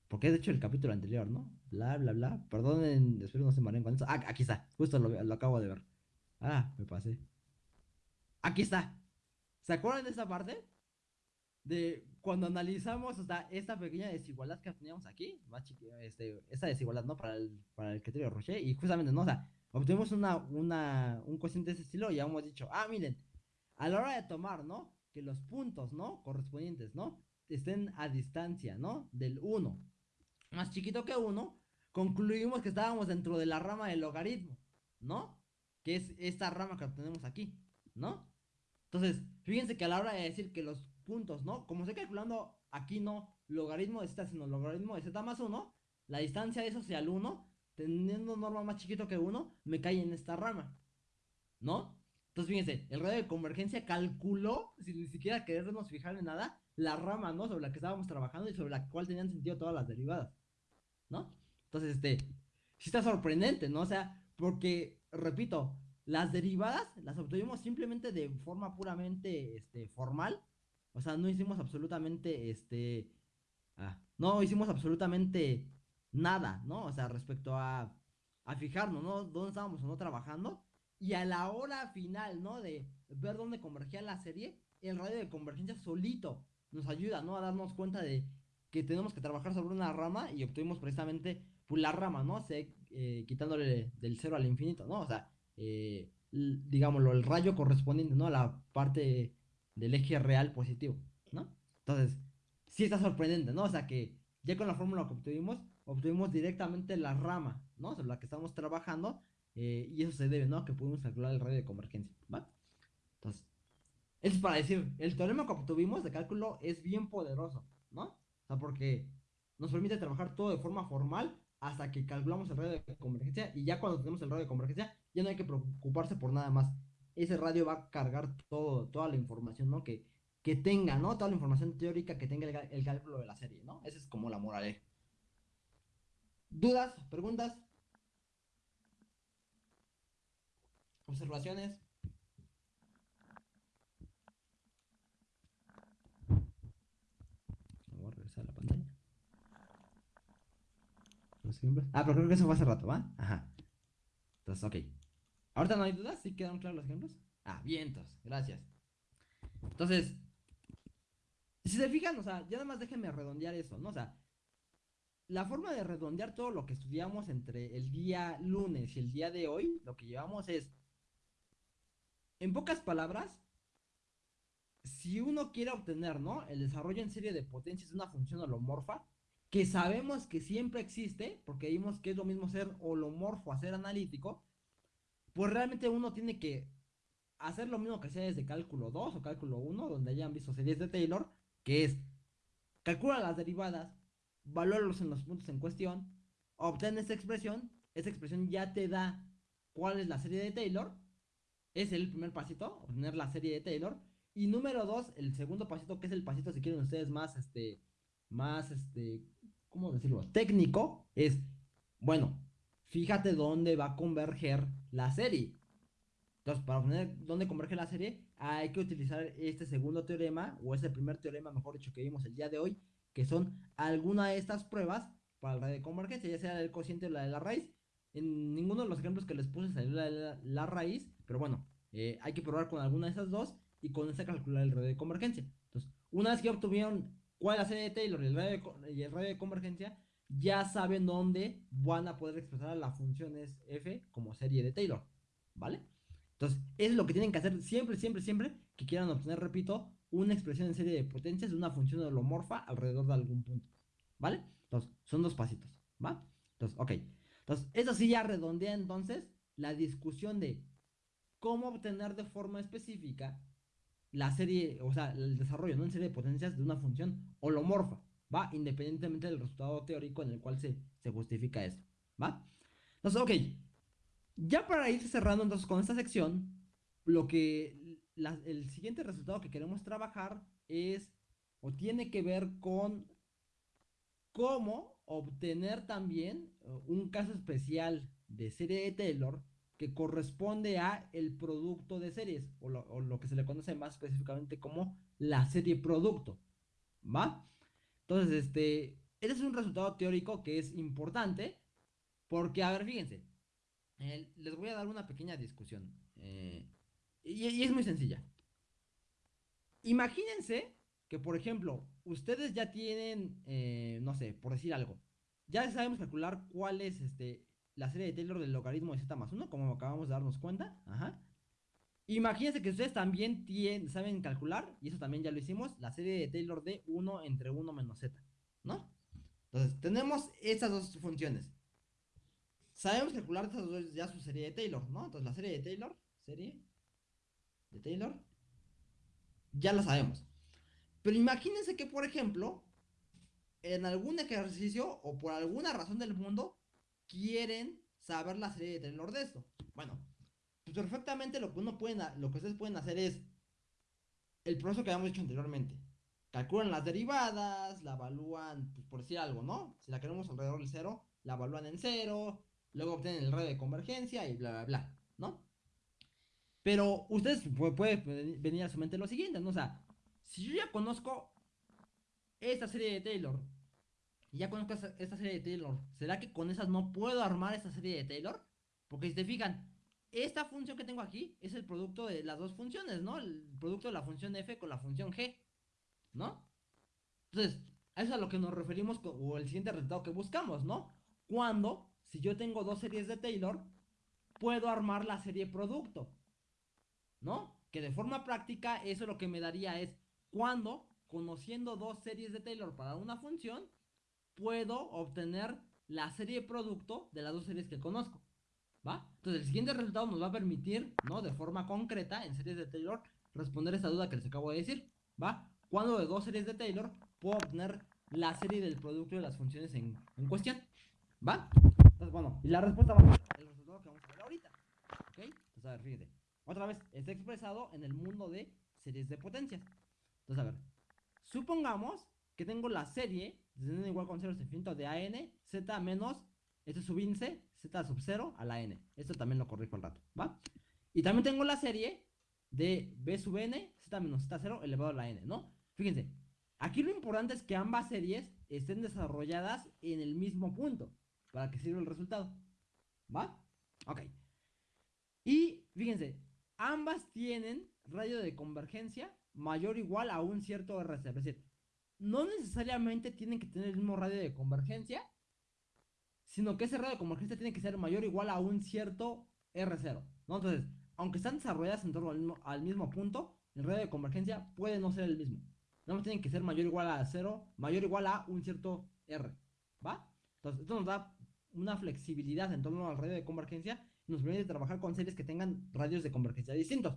Porque de hecho el capítulo anterior, ¿no? Bla, bla, bla. Perdonen, espero no se mareen con eso. Ah, aquí está. Justo lo, lo acabo de ver. Ah, me pasé. Aquí está. ¿Se acuerdan de esa parte? de cuando analizamos esta pequeña desigualdad que teníamos aquí, este, esta desigualdad, ¿no? Para el, para el criterio de Rocher, y justamente, ¿no? O sea, obtuvimos una, una, un cociente de ese estilo y ya hemos dicho, ah, miren, a la hora de tomar, ¿no? Que los puntos, ¿no? Correspondientes, ¿no? Estén a distancia, ¿no? Del 1 más chiquito que 1, concluimos que estábamos dentro de la rama del logaritmo, ¿no? Que es esta rama que tenemos aquí, ¿no? Entonces, fíjense que a la hora de decir que los puntos, ¿no? Como estoy calculando aquí no logaritmo de z, sino logaritmo de z más 1, la distancia de eso hacia el 1, teniendo norma más chiquito que 1, me cae en esta rama, ¿no? Entonces, fíjense, el radio de convergencia calculó, sin ni siquiera querernos fijar en nada, la rama, ¿no? Sobre la que estábamos trabajando y sobre la cual tenían sentido todas las derivadas, ¿no? Entonces, este, sí está sorprendente, ¿no? O sea, porque, repito, las derivadas las obtuvimos simplemente de forma puramente, este, formal. O sea, no hicimos absolutamente, este, ah, no hicimos absolutamente nada, ¿no? O sea, respecto a, a fijarnos, ¿no? Dónde estábamos o no trabajando. Y a la hora final, ¿no? De ver dónde convergía la serie, el radio de convergencia solito nos ayuda, ¿no? A darnos cuenta de que tenemos que trabajar sobre una rama y obtuvimos precisamente pues, la rama, ¿no? Eh, quitándole del cero al infinito, ¿no? O sea, eh, digámoslo, el rayo correspondiente, ¿no? A la parte del eje real positivo, ¿no? Entonces, sí está sorprendente, ¿no? O sea que ya con la fórmula que obtuvimos, obtuvimos directamente la rama, ¿no? Sobre la que estamos trabajando eh, y eso se debe, ¿no? Que pudimos calcular el radio de convergencia, ¿va? Entonces, es para decir, el teorema que obtuvimos de cálculo es bien poderoso, ¿no? Porque nos permite trabajar todo de forma formal hasta que calculamos el radio de convergencia y ya cuando tenemos el radio de convergencia ya no hay que preocuparse por nada más. Ese radio va a cargar todo, toda la información, ¿no? Que, que tenga, ¿no? Toda la información teórica que tenga el, cálculo de la serie, ¿no? Esa es como la moraleja. ¿Dudas? ¿Preguntas? ¿Observaciones? Voy a la pantalla. Ah, pero creo que eso fue hace rato, ¿va? Ajá. Entonces, ok. ¿Ahorita no hay dudas? ¿Sí quedaron claros los ejemplos? Ah, vientos. Gracias. Entonces, si se fijan, o sea, ya nada más déjenme redondear eso, ¿no? O sea, la forma de redondear todo lo que estudiamos entre el día lunes y el día de hoy, lo que llevamos es, en pocas palabras, si uno quiere obtener, ¿no? El desarrollo en serie de potencias de una función holomorfa, que sabemos que siempre existe, porque vimos que es lo mismo ser holomorfo a ser analítico, pues realmente uno tiene que hacer lo mismo que sea desde cálculo 2 o cálculo 1, donde hayan visto series de Taylor, que es calcula las derivadas, valóralo en los puntos en cuestión, obtén esta expresión, esa expresión ya te da cuál es la serie de Taylor, es el primer pasito, obtener la serie de Taylor, y número 2, el segundo pasito, que es el pasito, si quieren ustedes más, este, más, este, ¿cómo decirlo? Técnico, es, bueno, fíjate dónde va a converger la serie. Entonces, para obtener dónde converge la serie, hay que utilizar este segundo teorema, o este primer teorema, mejor dicho, que vimos el día de hoy, que son alguna de estas pruebas para la de convergencia, ya sea del cociente o la de la raíz. En ninguno de los ejemplos que les puse salió la, raíz, pero bueno, eh, hay que probar con alguna de esas dos y con esa calcular el radio de convergencia. Entonces, una vez que obtuvieron cuál es la serie de Taylor y el radio de, convergencia, ya saben dónde van a poder expresar las funciones f como serie de Taylor, ¿vale? Entonces, es lo que tienen que hacer siempre, siempre, siempre que quieran obtener, repito, una expresión en serie de potencias de una función holomorfa alrededor de algún punto, ¿vale? Entonces, son dos pasitos, ¿va? Entonces, ok. Entonces, eso sí ya redondea entonces la discusión de cómo obtener de forma específica la serie, o sea, el desarrollo, ¿no? En serie de potencias de una función holomorfa, ¿va? Independientemente del resultado teórico en el cual se, se justifica eso, ¿va? Entonces, ok. Ya para ir cerrando entonces con esta sección, lo que el siguiente resultado que queremos trabajar es o tiene que ver con cómo obtener también uh, un caso especial de serie de Taylor que corresponde a el producto de series, o lo, que se le conoce más específicamente como la serie producto, ¿va? Entonces, este, este es un resultado teórico que es importante, porque, a ver, fíjense, les voy a dar una pequeña discusión, eh, y, es muy sencilla. Imagínense que, por ejemplo, ustedes ya tienen, eh, no sé, por decir algo, ya sabemos calcular cuál es este, la serie de Taylor del logaritmo de z más 1, como acabamos de darnos cuenta. Imagínense que ustedes también tienen, saben calcular, y eso también ya lo hicimos, la serie de Taylor de 1 entre 1 menos z, ¿no? Entonces, tenemos estas dos funciones. sabemos calcular estas dos ya su serie de Taylor, ¿no? Entonces la serie de Taylor, serie de Taylor, ya la sabemos. Pero imagínense que, por ejemplo, en algún ejercicio o por alguna razón del mundo quieren saber la serie de Taylor de esto. Bueno, pues perfectamente lo que uno pueden, lo que ustedes pueden hacer es el proceso que habíamos hecho anteriormente. Calculan las derivadas, la evalúan, pues, por decir algo, ¿no? Si la queremos alrededor del cero, la evalúan en cero, luego obtienen el radio de convergencia y bla, bla, bla, ¿no? Pero ustedes pueden venir a su mente lo siguiente, ¿no? O sea, si yo ya conozco esta serie de Taylor, y ya conozco esta serie de Taylor, ¿será que con esas no puedo armar esta serie de Taylor? Porque si te fijan, esta función que tengo aquí es el producto de las dos funciones, ¿no? El producto de la función f con la función g, ¿no? Entonces, a eso es a lo que nos referimos o el siguiente resultado que buscamos, ¿no? Cuando, si yo tengo dos series de Taylor, puedo armar la serie producto, ¿no? Que de forma práctica eso lo que me daría es cuando, conociendo dos series de Taylor para una función, puedo obtener la serie producto de las dos series que conozco. ¿Va? Entonces el siguiente resultado nos va a permitir, ¿no? De forma concreta, en series de Taylor, responder esta duda que les acabo de decir. ¿Va? Cuando de dos series de Taylor puedo obtener la serie del producto de las funciones en, cuestión. ¿Va? Entonces, bueno, y la respuesta va a ser el resultado que vamos a ver ahorita. ¿Ok? Entonces, a ver, fíjate. Otra vez, está expresado en el mundo de series de potencias. Entonces, a ver. Supongamos que tengo la serie de n igual con 0 es infinito de a n, z menos, este sub índice, z sub 0 a la n. Esto también lo corrijo al rato, ¿va? Y también tengo la serie de b sub n, z menos z 0 elevado a la n, ¿no? Fíjense, aquí lo importante es que ambas series estén desarrolladas en el mismo punto, para que sirva el resultado, ¿va? Ok. Y fíjense, ambas tienen radio de convergencia mayor o igual a un cierto RC, es decir, no necesariamente tienen que tener el mismo radio de convergencia, sino que ese radio de convergencia tiene que ser mayor o igual a un cierto R0. ¿no? Entonces, aunque están desarrolladas en torno al mismo, punto, el radio de convergencia puede no ser el mismo. No tienen que ser mayor o igual a 0, mayor o igual a un cierto R. ¿Va? Entonces, esto nos da una flexibilidad en torno al radio de convergencia y nos permite trabajar con series que tengan radios de convergencia distintos.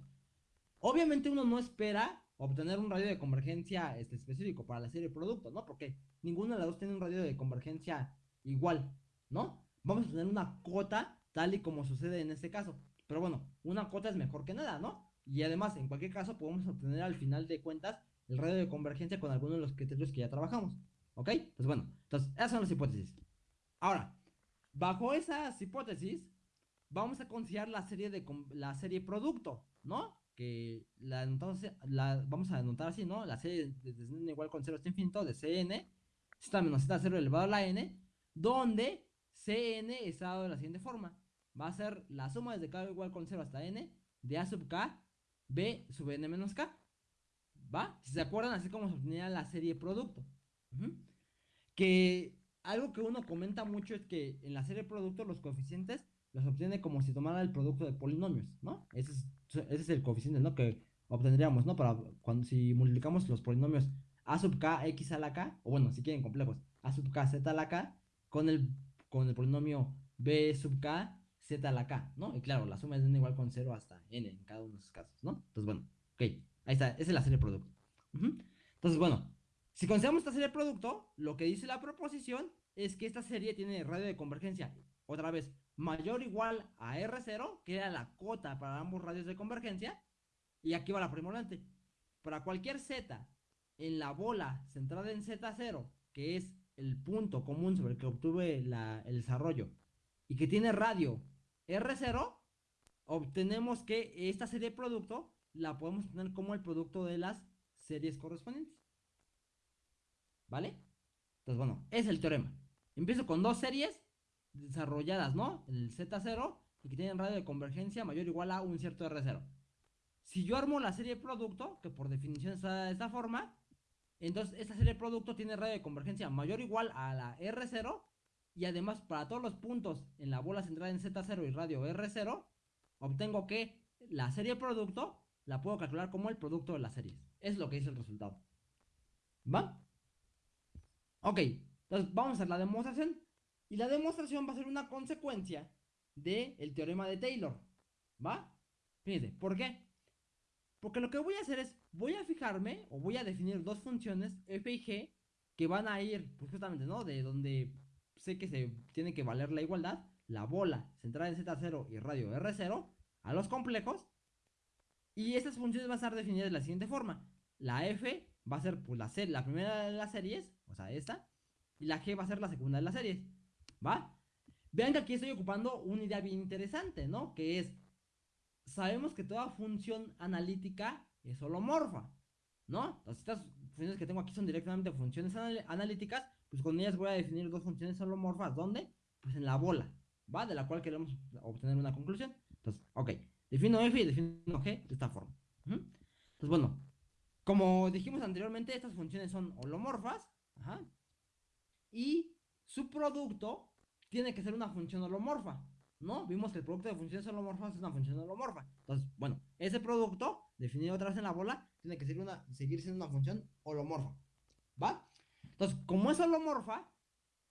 Obviamente uno no espera obtener un radio de convergencia este, específico para la serie de productos, ¿no? Porque ninguna de las dos tiene un radio de convergencia igual, ¿no? Vamos a tener una cota tal y como sucede en este caso. Pero bueno, una cota es mejor que nada, ¿no? Y además, en cualquier caso, podemos obtener al final de cuentas el radio de convergencia con alguno de los criterios que ya trabajamos. ¿Ok? Pues bueno, entonces, esas son las hipótesis. Ahora, bajo esas hipótesis, vamos a considerar la serie de la serie producto, ¿no? Que la, entonces, la vamos a anotar así, ¿no? La serie de, n igual con 0 hasta infinito de Cn, z menos z0 elevado a la n, donde Cn está dado de la siguiente forma. Va a ser la suma desde k igual con 0 hasta n de a sub k, b sub n menos k. ¿Va? Si se acuerdan, así como se obtenía la serie producto. Que algo que uno comenta mucho es que en la serie producto los coeficientes los obtiene como si tomara el producto de polinomios, ¿no? Ese es, ese es el coeficiente, ¿no? Que obtendríamos, ¿no? Para cuando si multiplicamos los polinomios a sub k, x a la k, o bueno, si quieren complejos, a sub k, z a la k, con el, con el polinomio b sub k, z a la k, ¿no? Y claro, la suma es n igual con 0 hasta n en cada uno de esos casos, ¿no? Entonces, bueno, ok, ahí está, esa es la serie producto. Entonces, bueno, si consideramos esta serie producto, lo que dice la proposición es que esta serie tiene radio de convergencia. Otra vez, mayor o igual a R0, que era la cota para ambos radios de convergencia. Y aquí va la primordial. Para cualquier Z en la bola centrada en Z0, que es el punto común sobre el que obtuve el desarrollo, y que tiene radio R0, obtenemos que esta serie de producto la podemos tener como el producto de las series correspondientes. ¿Vale? Entonces, bueno, es el teorema. Empiezo con dos series desarrolladas, ¿no? El Z0 y que tienen radio de convergencia mayor o igual a un cierto R0. Si yo armo la serie de producto, que por definición está de esta forma, entonces esta serie de producto tiene radio de convergencia mayor o igual a la R0 y además para todos los puntos en la bola centrada en Z0 y radio R0, obtengo que la serie de producto la puedo calcular como el producto de las series. Es lo que dice el resultado. ¿Va? Ok, entonces vamos a hacer la demostración. Y la demostración va a ser una consecuencia del el teorema de Taylor. ¿Va? Fíjense, ¿por qué? Porque lo que voy a hacer es, voy a fijarme o voy a definir dos funciones f y g que van a ir, pues justamente, ¿no? De donde sé que se tiene que valer la igualdad, la bola centrada en Z0 y radio R0, a los complejos. Y estas funciones van a estar definidas de la siguiente forma. La f va a ser pues, la, la primera de las series, o sea, esta, y la g va a ser la segunda de las series. ¿Va? Vean que aquí estoy ocupando una idea bien interesante, ¿no? Que es, sabemos que toda función analítica es holomorfa, ¿no? Entonces estas funciones que tengo aquí son directamente funciones analíticas, pues con ellas voy a definir dos funciones holomorfas, ¿dónde? Pues en la bola, ¿va? De la cual queremos obtener una conclusión. Entonces, ok, defino f y defino g de esta forma. Entonces, bueno, como dijimos anteriormente, estas funciones son holomorfas, y su producto tiene que ser una función holomorfa, ¿no? Vimos que el producto de funciones holomorfas es una función holomorfa. Entonces, bueno, ese producto, definido otra vez en la bola, tiene que ser una, seguir siendo una función holomorfa, ¿va? Entonces, como es holomorfa,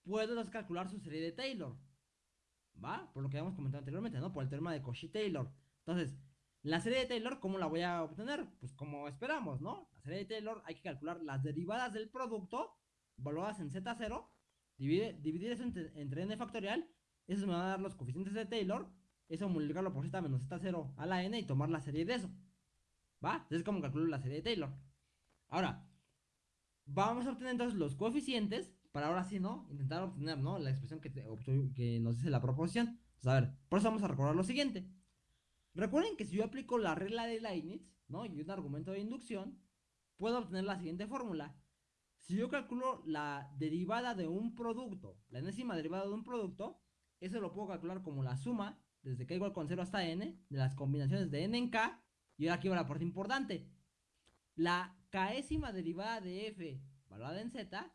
puedes calcular su serie de Taylor, ¿va? Por lo que habíamos comentado anteriormente, ¿no? Por el teorema de Cauchy-Taylor. Entonces, la serie de Taylor, ¿cómo la voy a obtener? Pues como esperamos, ¿no? La serie de Taylor hay que calcular las derivadas del producto, evaluadas en Z0, dividir eso entre, n factorial, eso me va a dar los coeficientes de Taylor, eso multiplicarlo por z menos z0 a la n y tomar la serie de eso. ¿Va? Entonces es como calculo la serie de Taylor. Ahora, vamos a obtener entonces los coeficientes para ahora sí, ¿no? Intentar obtener, ¿no? La expresión que, que nos dice la proposición. Entonces, a ver, por eso vamos a recordar lo siguiente. Recuerden que si yo aplico la regla de Leibniz, ¿no? Y un argumento de inducción, puedo obtener la siguiente fórmula. Si yo calculo la derivada de un producto, la enésima derivada de un producto, eso lo puedo calcular como la suma, desde k igual con 0 hasta n, de las combinaciones de n en k, y ahora aquí va la parte importante. La késima derivada de f, valuada en z,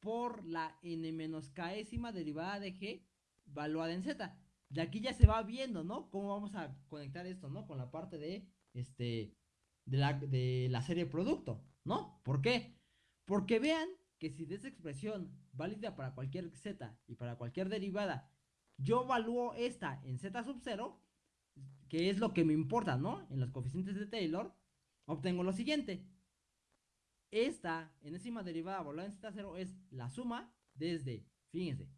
por la n menos késima derivada de g, valuada en z. De aquí ya se va viendo, ¿no? Cómo vamos a conectar esto, ¿no? Con la parte de, este, de la, de la serie producto, ¿no? ¿Por qué? Porque vean que si de esa expresión válida para cualquier z y para cualquier derivada, yo evalúo esta en z sub 0, que es lo que me importa, ¿no? En los coeficientes de Taylor, obtengo lo siguiente. Esta enésima derivada evaluada en z0 es la suma desde, fíjense,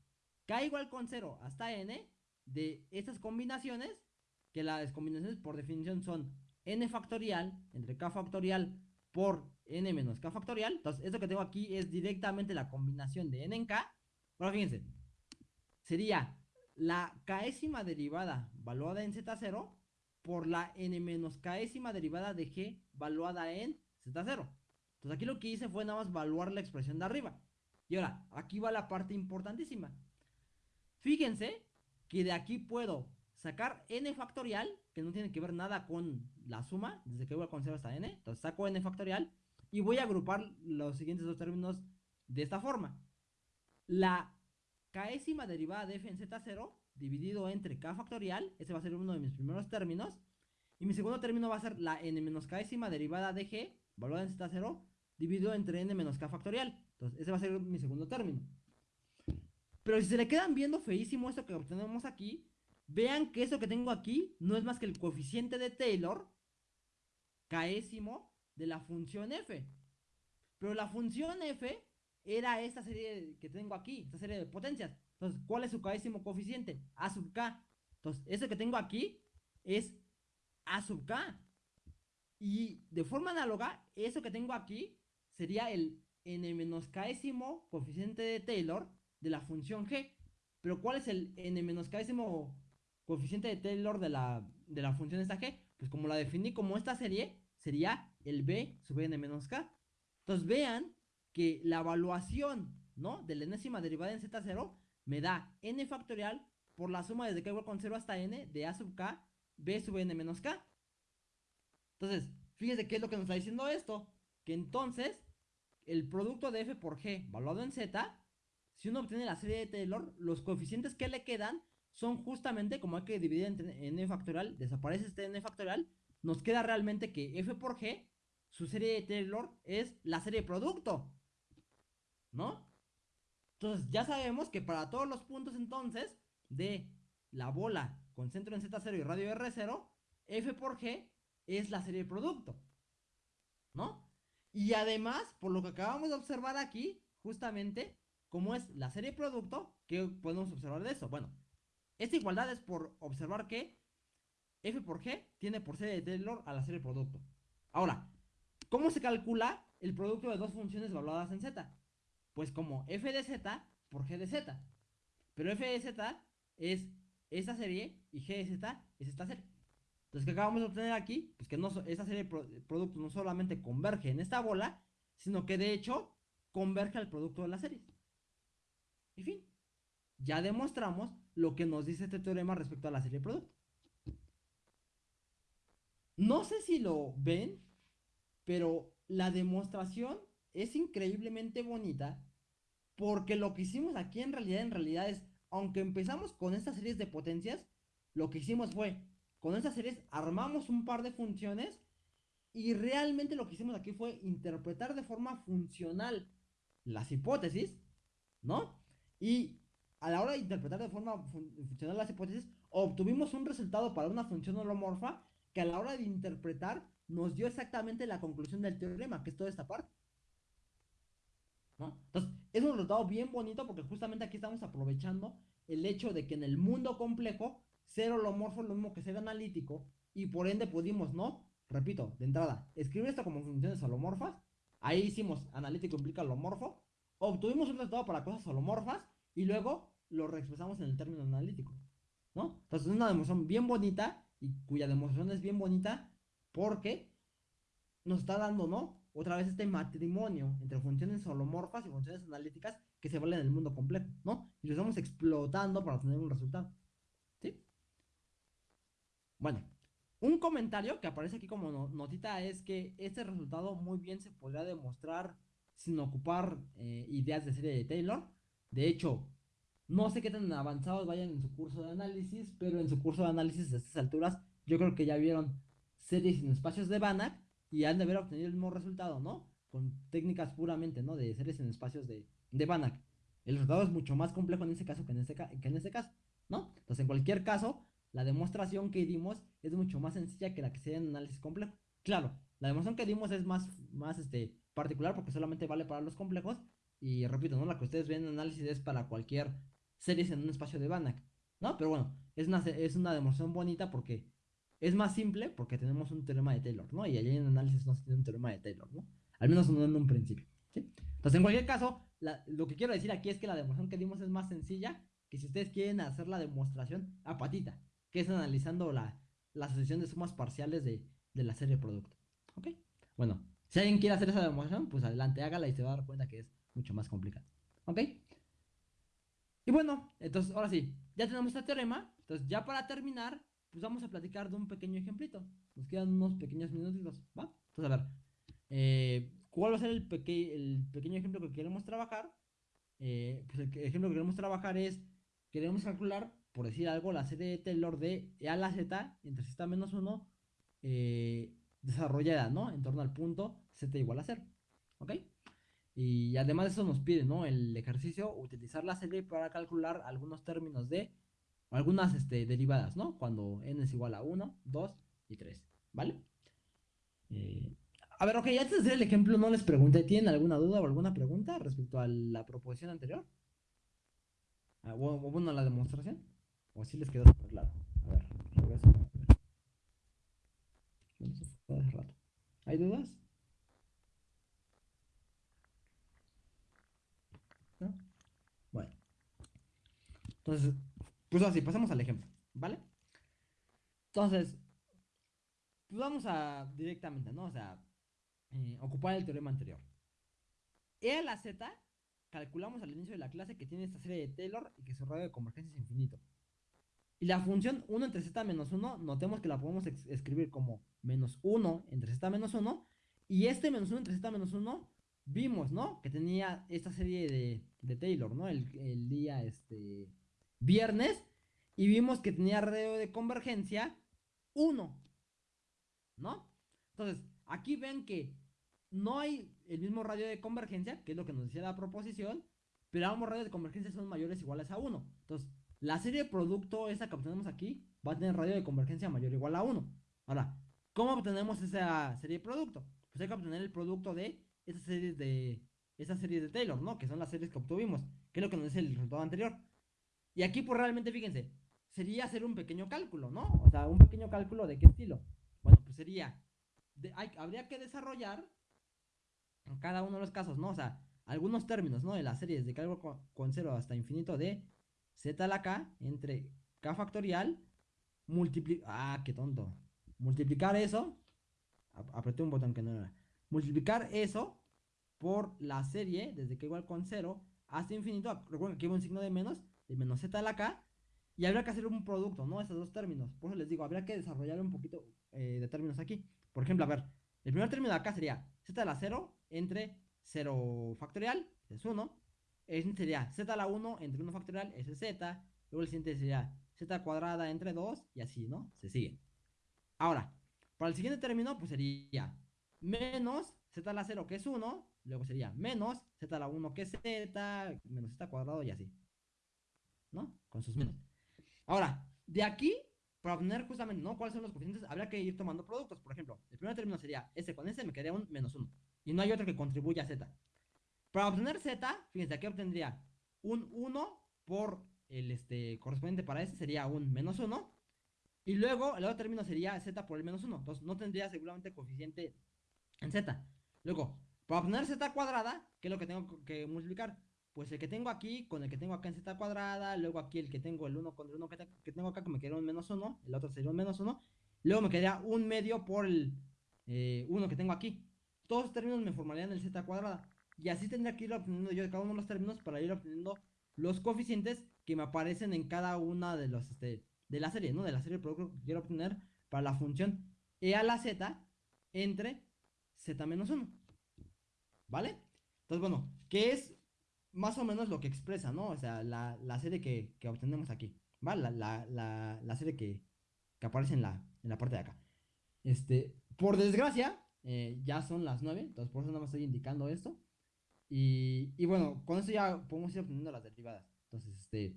k igual con 0 hasta n de estas combinaciones, que las combinaciones por definición son n factorial entre k factorial por n menos k factorial. Entonces, esto que tengo aquí es directamente la combinación de n en k. Ahora fíjense, sería la késima derivada valuada en z0 por la n menos késima derivada de g valuada en z0. Entonces aquí lo que hice fue nada más valuar la expresión de arriba. Y ahora, aquí va la parte importantísima. Fíjense que de aquí puedo sacar n factorial, que no tiene que ver nada con la suma, desde que voy a conservar hasta n. Entonces saco n factorial y voy a agrupar los siguientes dos términos de esta forma. La késima derivada de f en z0 dividido entre k factorial, ese va a ser uno de mis primeros términos. Y mi segundo término va a ser la n menos késima derivada de g, valorada en z0, dividido entre n menos k factorial. Entonces, ese va a ser mi segundo término. Pero si se le quedan viendo feísimo esto que obtenemos aquí, vean que eso que tengo aquí no es más que el coeficiente de Taylor, késimo, de la función f. Pero la función f era esta serie que tengo aquí, esta serie de potencias. Entonces, ¿cuál es su késimo coeficiente? A sub k. Entonces, eso que tengo aquí es A sub k. Y de forma análoga, eso que tengo aquí sería el n menos késimo coeficiente de Taylor de la función g. Pero ¿cuál es el n menos késimo coeficiente de Taylor de la, de la función esta g? Pues como la definí como esta serie, sería el b sub n menos k. Entonces vean que la evaluación, ¿no? De la enésima derivada en z0 me da n factorial por la suma desde k igual con 0 hasta n de a sub k, b sub n menos k. Entonces, fíjense qué es lo que nos está diciendo esto. Que entonces, el producto de f por g evaluado en z, si uno obtiene la serie de Taylor, los coeficientes que le quedan son justamente como hay que dividir entre n factorial, desaparece este n factorial, nos queda realmente que f por g su serie de Taylor es la serie producto. ¿No? Entonces, ya sabemos que para todos los puntos entonces de la bola con centro en Z0 y radio R0, F por G es la serie de producto. ¿No? Y además, por lo que acabamos de observar aquí, justamente, como es la serie producto, ¿qué podemos observar de eso? Bueno, esta igualdad es por observar que F por G tiene por serie de Taylor a la serie producto. Ahora, ¿cómo se calcula el producto de dos funciones evaluadas en Z? Pues como f de z por g de z. Pero f de z es esta serie y g de z es esta serie. Entonces, ¿qué acabamos de obtener aquí? Pues que no, esta serie de productos no solamente converge en esta bola, sino que de hecho converge al producto de la serie. En fin, ya demostramos lo que nos dice este teorema respecto a la serie de producto. No sé si lo ven, pero la demostración es increíblemente bonita porque lo que hicimos aquí en realidad, en realidad es, aunque empezamos con estas series de potencias, lo que hicimos fue con estas series armamos un par de funciones y realmente lo que hicimos aquí fue interpretar de forma funcional las hipótesis, ¿no? Y a la hora de interpretar de forma funcional las hipótesis, obtuvimos un resultado para una función holomorfa que a la hora de interpretar nos dio exactamente la conclusión del teorema, que es toda esta parte. ¿no? Entonces, es un resultado bien bonito porque justamente aquí estamos aprovechando el hecho de que en el mundo complejo ser holomorfo es lo mismo que ser analítico y por ende pudimos, ¿no? Repito, de entrada, escribir esto como funciones holomorfas. Ahí hicimos analítico implica holomorfo. Obtuvimos un resultado para cosas holomorfas y luego lo reexpresamos en el término analítico, ¿no? Entonces es una demostración bien bonita y cuya demostración es bien bonita porque nos está dando, ¿no? Otra vez este matrimonio entre funciones holomorfas y funciones analíticas que se valen en el mundo completo, ¿no? Y lo estamos explotando para tener un resultado. Bueno, un comentario que aparece aquí como notita es que este resultado muy bien se podría demostrar sin ocupar eh, ideas de serie de Taylor. De hecho, no sé qué tan avanzados vayan en su curso de análisis, pero en su curso de análisis a estas alturas yo creo que ya vieron series sin espacios de Banach y han de haber obtenido el mismo resultado, ¿no? Con técnicas puramente, ¿no? De series en espacios de, de Banach. El resultado es mucho más complejo en ese caso que en este, que en este caso, ¿no? Entonces, en cualquier caso, la demostración que dimos es mucho más sencilla que la que se en análisis complejo. Claro, la demostración que dimos es más, más este, particular porque solamente vale para los complejos. Y repito, ¿no? La que ustedes ven en análisis es para cualquier series en un espacio de Banach, ¿no? Pero bueno, es una, es una demostración bonita porque es más simple porque tenemos un teorema de Taylor, ¿no? Y allí en análisis no se tiene un teorema de Taylor, ¿no? Al menos no en un principio, ¿sí? Entonces, en cualquier caso, lo que quiero decir aquí es que la demostración que dimos es más sencilla que si ustedes quieren hacer la demostración a patita que es analizando la, la asociación de sumas parciales de, la serie de producto. ¿Ok? Bueno, si alguien quiere hacer esa demostración, pues adelante, hágala y se va a dar cuenta que es mucho más complicado. ¿Ok? Y bueno, entonces ahora sí, ya tenemos este teorema. Entonces ya para terminar, pues vamos a platicar de un pequeño ejemplito. Nos quedan unos pequeños minutitos, ¿va? Entonces a ver, eh, ¿cuál va a ser el, el pequeño ejemplo que queremos trabajar? Eh, pues el ejemplo que queremos trabajar es, queremos calcular por decir algo, la serie de Taylor de E a la Z entre Z menos 1 eh, desarrollada, ¿no? En torno al punto Z igual a 0. ¿Ok? Y además de eso nos pide, ¿no? El ejercicio, utilizar la serie para calcular algunos términos de, algunas este, derivadas, ¿no? Cuando n es igual a 1, 2 y 3, ¿vale? Eh, a ver, ok, antes de hacer el ejemplo, no les pregunté, ¿tienen alguna duda o alguna pregunta respecto a la proposición anterior? Ah, bueno, la demostración. O si les quedó súper claro. A ver, regreso. ¿Hay dudas? ¿No? Bueno. Entonces, pues así, pasamos al ejemplo, ¿vale? Entonces, pues vamos a directamente, ¿no? O sea, eh, ocupar el teorema anterior. E a la z, calculamos al inicio de la clase que tiene esta serie de Taylor y que su radio de convergencia es infinito. Y la función 1 entre z menos 1, notemos que la podemos escribir como menos 1 entre z menos 1. Y este menos 1 entre z menos 1, vimos, ¿no? Que tenía esta serie de, de Taylor, ¿no? El, el, día este, viernes. Y vimos que tenía radio de convergencia 1, ¿no? Entonces, aquí ven que no hay el mismo radio de convergencia, que es lo que nos decía la proposición. pero ambos radios de convergencia son mayores o iguales a 1. Entonces, la serie de producto, esa que obtenemos aquí, va a tener radio de convergencia mayor o igual a 1. Ahora, ¿cómo obtenemos esa serie de producto? Pues hay que obtener el producto de esas series de, esas series de Taylor, ¿no? Que son las series que obtuvimos, que es lo que nos dice el resultado anterior. Y aquí, pues realmente, fíjense, sería hacer un pequeño cálculo, ¿no? O sea, un pequeño cálculo de qué estilo. Bueno, pues sería, habría que desarrollar en cada uno de los casos, ¿no? O sea, algunos términos, ¿no? De las series de cálculo con, con 0 hasta infinito de z a la k entre k factorial multiplicar... Ah, qué tonto. Multiplicar eso. Apreté un botón que no era. Multiplicar eso por la serie desde k igual con 0 hasta infinito. Recuerden que aquí hay un signo de menos, de menos z a la k. Y habría que hacer un producto, ¿no? Esos dos términos. Por eso les digo, habría que desarrollar un poquito eh, de términos aquí. Por ejemplo, a ver, el primer término de acá sería z a la 0 entre 0 factorial, es 1. El sería z a la 1 entre 1 factorial, es z. Luego el siguiente sería z cuadrada entre 2 y así, ¿no? Se sigue. Ahora, para el siguiente término, pues sería menos z a la 0 que es 1. Luego sería menos z a la 1 que es z, menos z cuadrado y así. ¿No? Con sus menos. Ahora, de aquí, para obtener justamente, ¿no? ¿Cuáles son los coeficientes? Habría que ir tomando productos. Por ejemplo, el primer término sería S con S, me quedaría un menos 1. Y no hay otro que contribuya a Z. Para obtener Z, fíjense, aquí obtendría un 1 por el este, correspondiente para S sería un menos 1. Y luego el otro término sería Z por el menos 1. Entonces no tendría seguramente coeficiente en Z. Luego, para obtener Z cuadrada, ¿qué es lo que tengo que multiplicar? Pues el que tengo aquí con el que tengo acá en Z cuadrada. Luego aquí el que tengo el 1 con el 1 que, tengo acá, que me quedaría un menos 1. El otro sería un menos 1. Luego me quedaría un medio por el 1 eh, que tengo aquí todos los términos me formarían el z cuadrada. Y así tendría que ir obteniendo yo cada uno de los términos para ir obteniendo los coeficientes que me aparecen en cada una de los este, de la serie, ¿no? De la serie de producto que quiero obtener para la función e a la z entre z menos 1. ¿Vale? Entonces, bueno, ¿qué es más o menos lo que expresa, ¿no? O sea, la, serie que, que, obtenemos aquí. ¿Vale? La, la, serie que, que aparece en la, en la parte de acá. Este, por desgracia, eh, ya son las 9, entonces por eso no me estoy indicando esto. Y, y, bueno, con eso ya podemos ir obteniendo las derivadas. Entonces, este,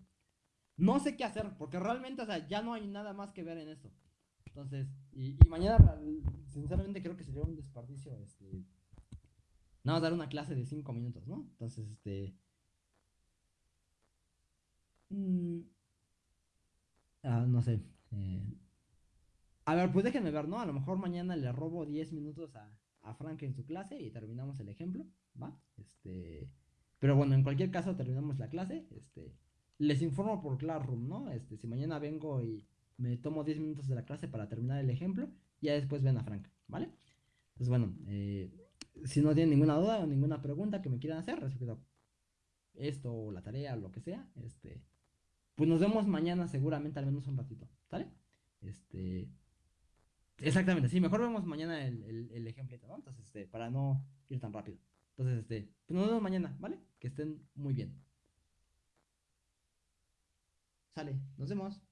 no sé qué hacer, porque realmente, o sea, ya no hay nada más que ver en esto. Entonces, y, y mañana, sinceramente, creo que sería un desperdicio, este, nada más dar una clase de 5 minutos, ¿no? Entonces, este, mm, ah, no sé, eh, a ver, pues déjenme ver, ¿no? A lo mejor mañana le robo 10 minutos a, a Frank en su clase y terminamos el ejemplo, ¿va? Este, pero bueno, en cualquier caso terminamos la clase, este, les informo por Classroom, ¿no? Este, si mañana vengo y me tomo 10 minutos de la clase para terminar el ejemplo, ya después ven a Frank, ¿vale? Pues bueno, eh, si no tienen ninguna duda o ninguna pregunta que me quieran hacer respecto a esto o la tarea o lo que sea, este, pues nos vemos mañana seguramente al menos un ratito, ¿sale? Este, Exactamente, sí, mejor vemos mañana el, el, el ejemplito, ¿no? Entonces, este, para no ir tan rápido. Entonces, este, pues nos vemos mañana, ¿vale? Que estén muy bien. Sale, nos vemos.